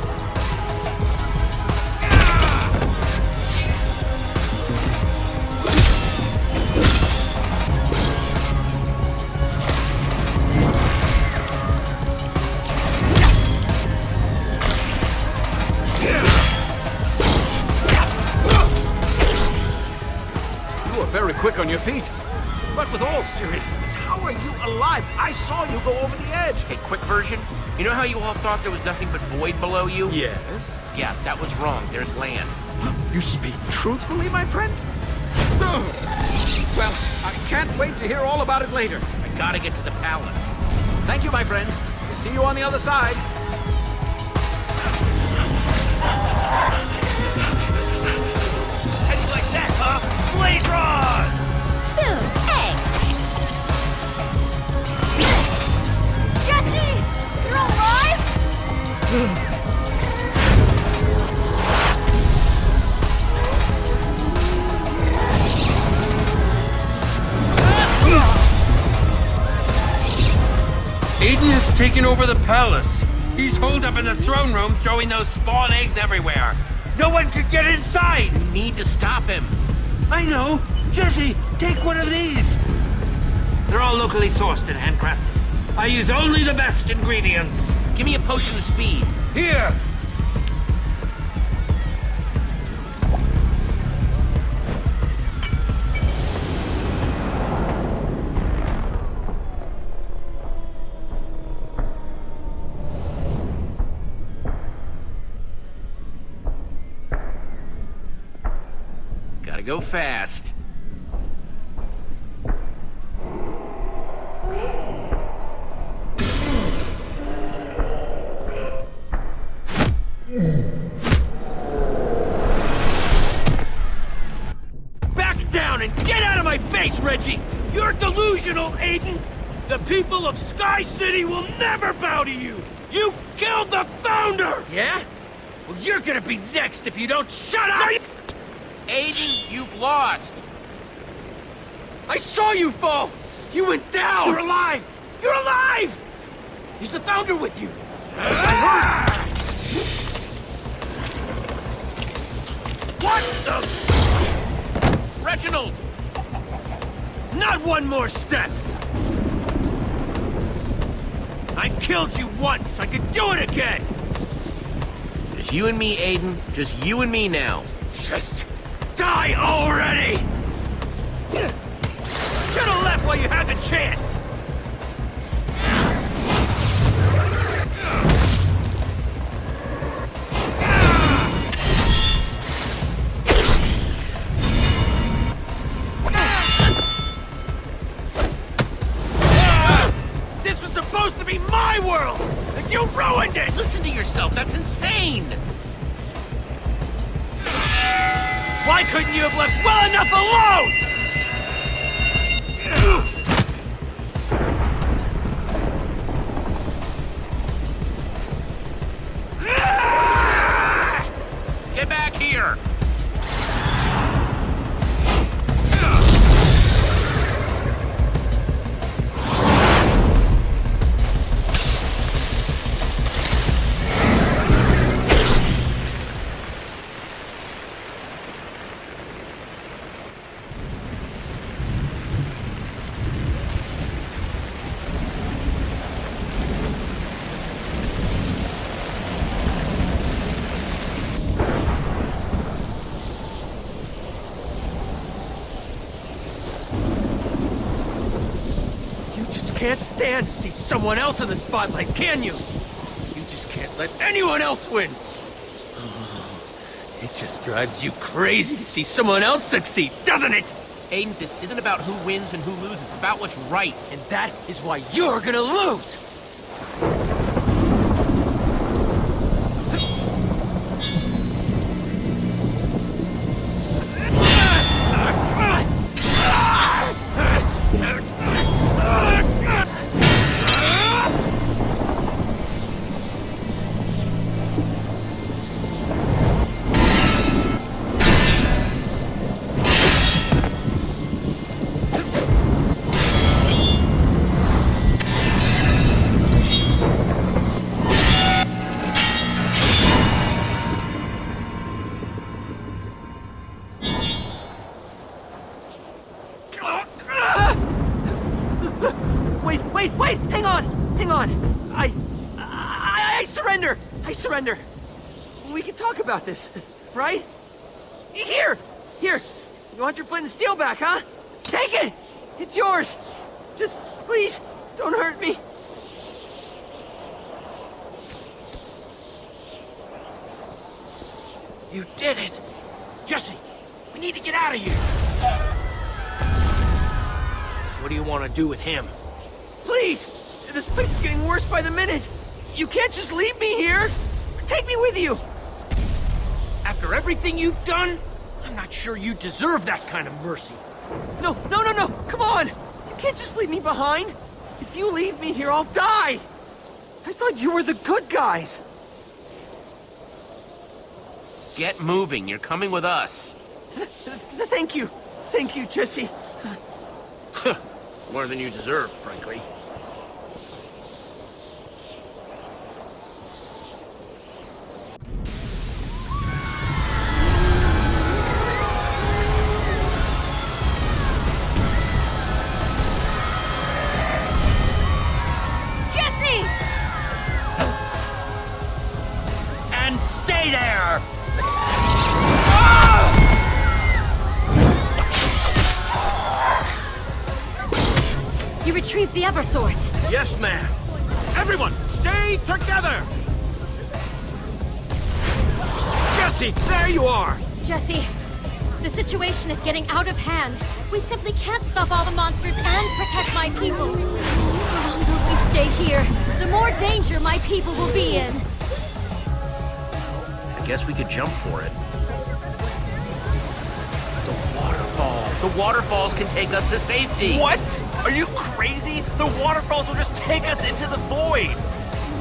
Feet. But with all seriousness, how are you alive? I saw you go over the edge. Okay, quick version. You know how you all thought there was nothing but void below you? Yes. Yeah, that was wrong. There's land. You speak truthfully, my friend? Well, I can't wait to hear all about it later. I gotta get to the palace. Thank you, my friend. See you on the other side. Palace. He's holed up in the throne room throwing those spawn eggs everywhere. No one could get inside! We need to stop him. I know! Jesse, take one of these! They're all locally sourced and handcrafted. I use only the best ingredients. Give me a potion of speed. Here! Fast. Back down and get out of my face, Reggie! You're delusional, Aiden! The people of Sky City will never bow to you! You killed the founder! Yeah? Well, you're gonna be next if you don't shut up! Aiden, you've lost. I saw you fall! You went down! You're alive! You're alive! Is the founder with you? What the? Reginald! Not one more step! I killed you once, I could do it again! Just you and me, Aiden. Just you and me now. Just die already! Should've left while you had the chance! Couldn't you have left well enough alone? Can't stand to see someone else in the spotlight, can you? You just can't let anyone else win. <sighs> It just drives you crazy to see someone else succeed, doesn't it? Aiden, this isn't about who wins and who loses. It's about what's right. And that is why you're gonna lose! Deserve that kind of mercy. No, no, no, no! Come on! You can't just leave me behind! If you leave me here, I'll die! I thought you were the good guys! Get moving, you're coming with us. Th th thank you! Thank you, Jesse! <laughs> More than you deserve, frankly. Eversource. Yes, ma'am. Everyone, stay together! Jesse, there you are! Jesse, the situation is getting out of hand. We simply can't stop all the monsters and protect my people. The longer we stay here, the more danger my people will be in. I guess we could jump for it. Waterfalls. The waterfalls can take us to safety. What? Are you crazy? The waterfalls will just take us into the void.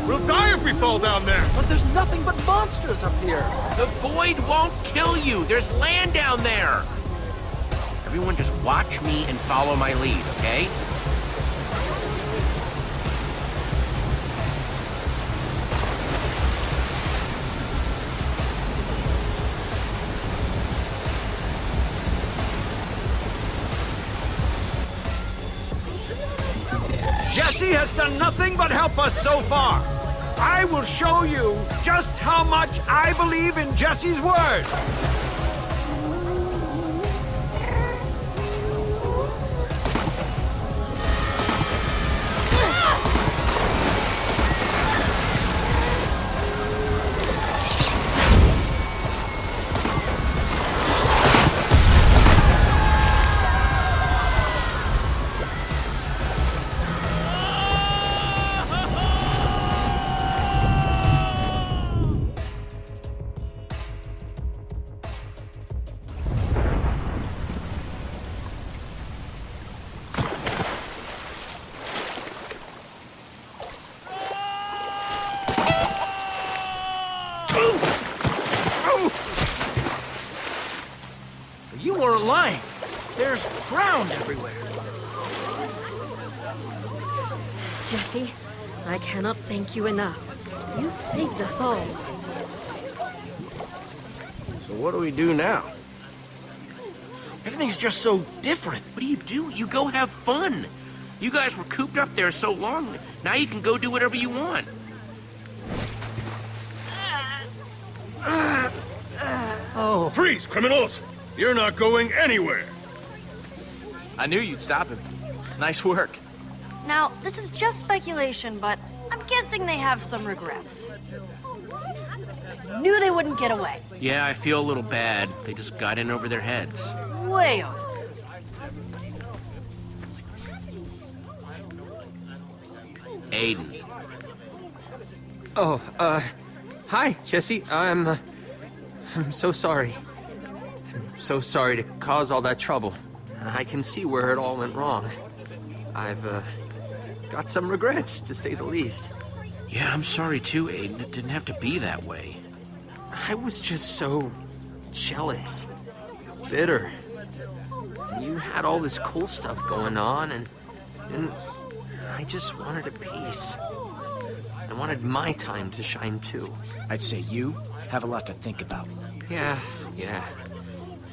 We'll die if we fall down there. But there's nothing but monsters up here. The void won't kill you. There's land down there. Everyone just watch me and follow my lead, okay? Done nothing but help us so far. I will show you just how much I believe in Jesse's word. Thank you enough. You've saved us all. So what do we do now? Everything's just so different. What do you do? You go have fun. You guys were cooped up there so long. Now you can go do whatever you want. Oh. Freeze, criminals! You're not going anywhere. I knew you'd stop him. Nice work. Now, this is just speculation, but I'm guessing they have some regrets. Knew they wouldn't get away. Yeah, I feel a little bad. They just got in over their heads. Way over. Aiden. Oh, uh, hi, Jesse. I'm, uh, I'm so sorry. I'm so sorry to cause all that trouble. I can see where it all went wrong. I've, uh, got some regrets, to say the least. Yeah, I'm sorry too, Aiden. It didn't have to be that way. I was just so jealous, bitter. You had all this cool stuff going on, and, and I just wanted a piece. I wanted my time to shine too. I'd say you have a lot to think about. Yeah, yeah,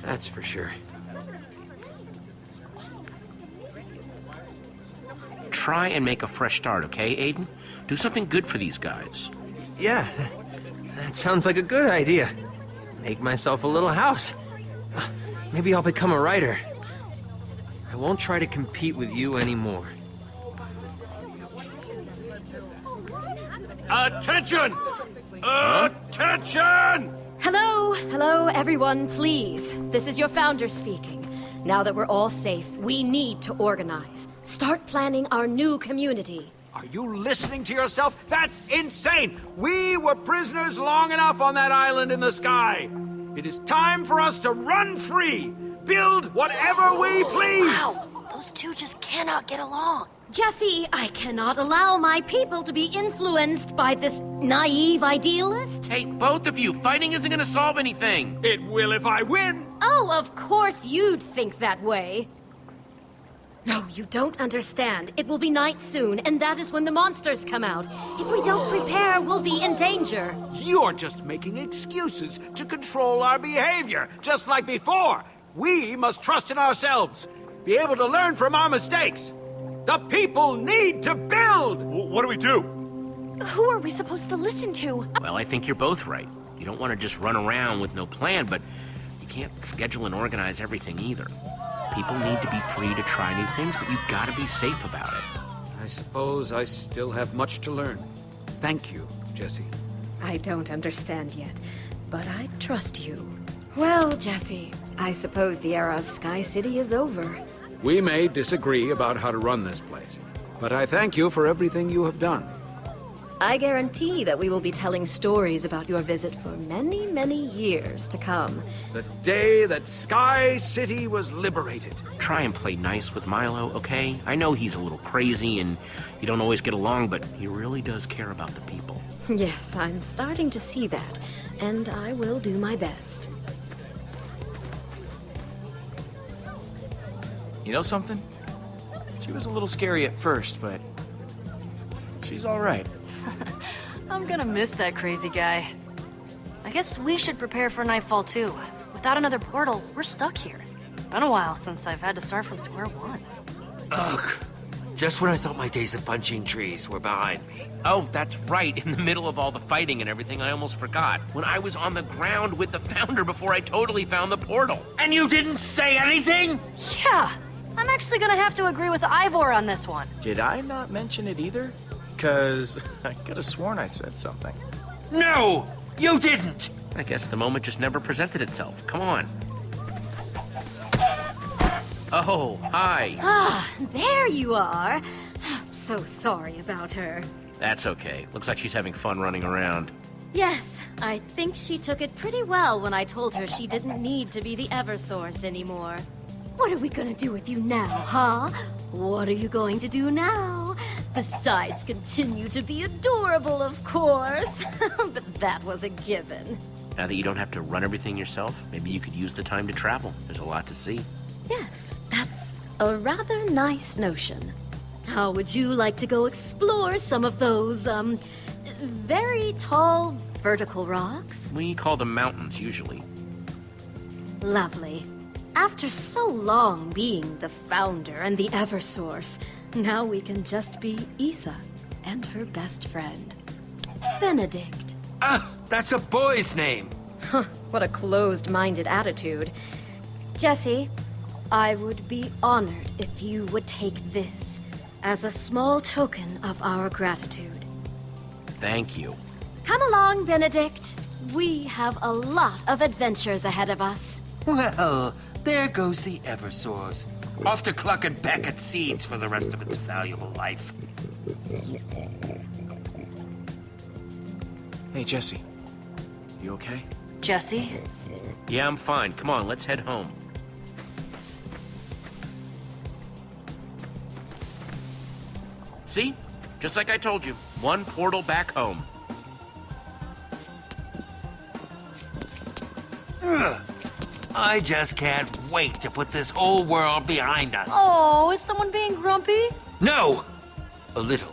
that's for sure. Try and make a fresh start, okay, Aiden? Do something good for these guys. Yeah, that sounds like a good idea. Make myself a little house. Maybe I'll become a writer. I won't try to compete with you anymore. Attention! Attention! Hello, hello, everyone, please. This is your founder speaking. Now that we're all safe, we need to organize. Start planning our new community. Are you listening to yourself? That's insane! We were prisoners long enough on that island in the sky. It is time for us to run free, build whatever we please. Wow, those two just cannot get along. Jesse, I cannot allow my people to be influenced by this naive idealist. Hey, both of you, fighting isn't gonna solve anything. It will if I win. Oh, of course you'd think that way. No, you don't understand. It will be night soon, and that is when the monsters come out. If we don't prepare, we'll be in danger. You're just making excuses to control our behavior, just like before. We must trust in ourselves, be able to learn from our mistakes. The people need to build! what do we do? Who are we supposed to listen to? Well, I think you're both right. You don't want to just run around with no plan, but you can't schedule and organize everything either. People need to be free to try new things, but you've got to be safe about it. I suppose I still have much to learn. Thank you, Jesse. I don't understand yet, but I trust you. Well, Jesse, I suppose the era of Sky City is over. We may disagree about how to run this place, but I thank you for everything you have done. I guarantee that we will be telling stories about your visit for many, many years to come. The day that Sky City was liberated. Try and play nice with Milo, okay? I know he's a little crazy and you don't always get along, but he really does care about the people. <laughs> Yes, I'm starting to see that, and I will do my best. You know something? She was a little scary at first, but she's all right. I'm gonna miss that crazy guy. I guess we should prepare for Nightfall too. Without another portal, we're stuck here. Been a while since I've had to start from square one. Ugh. Just when I thought my days of punching trees were behind me. Oh, that's right. In the middle of all the fighting and everything, I almost forgot. When I was on the ground with the Founder before I totally found the portal. And you didn't say anything? Yeah, I'm actually gonna have to agree with Ivor on this one. Did I not mention it either? Because <laughs> I could have sworn I said something. No! You didn't! I guess the moment just never presented itself. Come on. Oh, hi. Ah, there you are. I'm so sorry about her. That's okay. Looks like she's having fun running around. Yes, I think she took it pretty well when I told her she didn't need to be the Eversource anymore. What are we gonna do with you now, huh? What are you going to do now? Besides continue to be adorable, of course. <laughs> but that was a given. Now that you don't have to run everything yourself, maybe you could use the time to travel. There's a lot to see. Yes, that's a rather nice notion. How would you like to go explore some of those, um, very tall vertical rocks? We call them mountains, usually. Lovely. After so long being the founder and the Eversource, now we can just be Isa and her best friend, Benedict. Ah, that's a boy's name. Huh, what a closed-minded attitude. Jesse, I would be honored if you would take this as a small token of our gratitude. Thank you. Come along, Benedict. We have a lot of adventures ahead of us. Well, there goes the Eversource. Off to cluck and peck at seeds for the rest of its valuable life. Hey, Jesse. You okay? Jesse? Yeah, I'm fine. Come on, let's head home. See? Just like I told you. One portal back home. Ugh. I just can't wait to put this whole world behind us. Oh, is someone being grumpy? No! A little.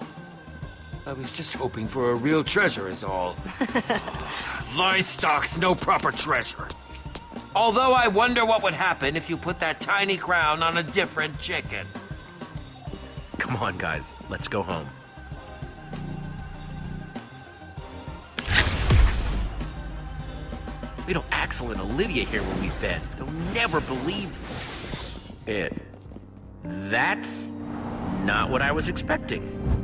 I was just hoping for a real treasure is all. <laughs> Livestock's no proper treasure. Although I wonder what would happen if you put that tiny crown on a different chicken. Come on, guys. Let's go home. We don't Axel and Olivia here where we've been. They'll never believe it. That's not what I was expecting.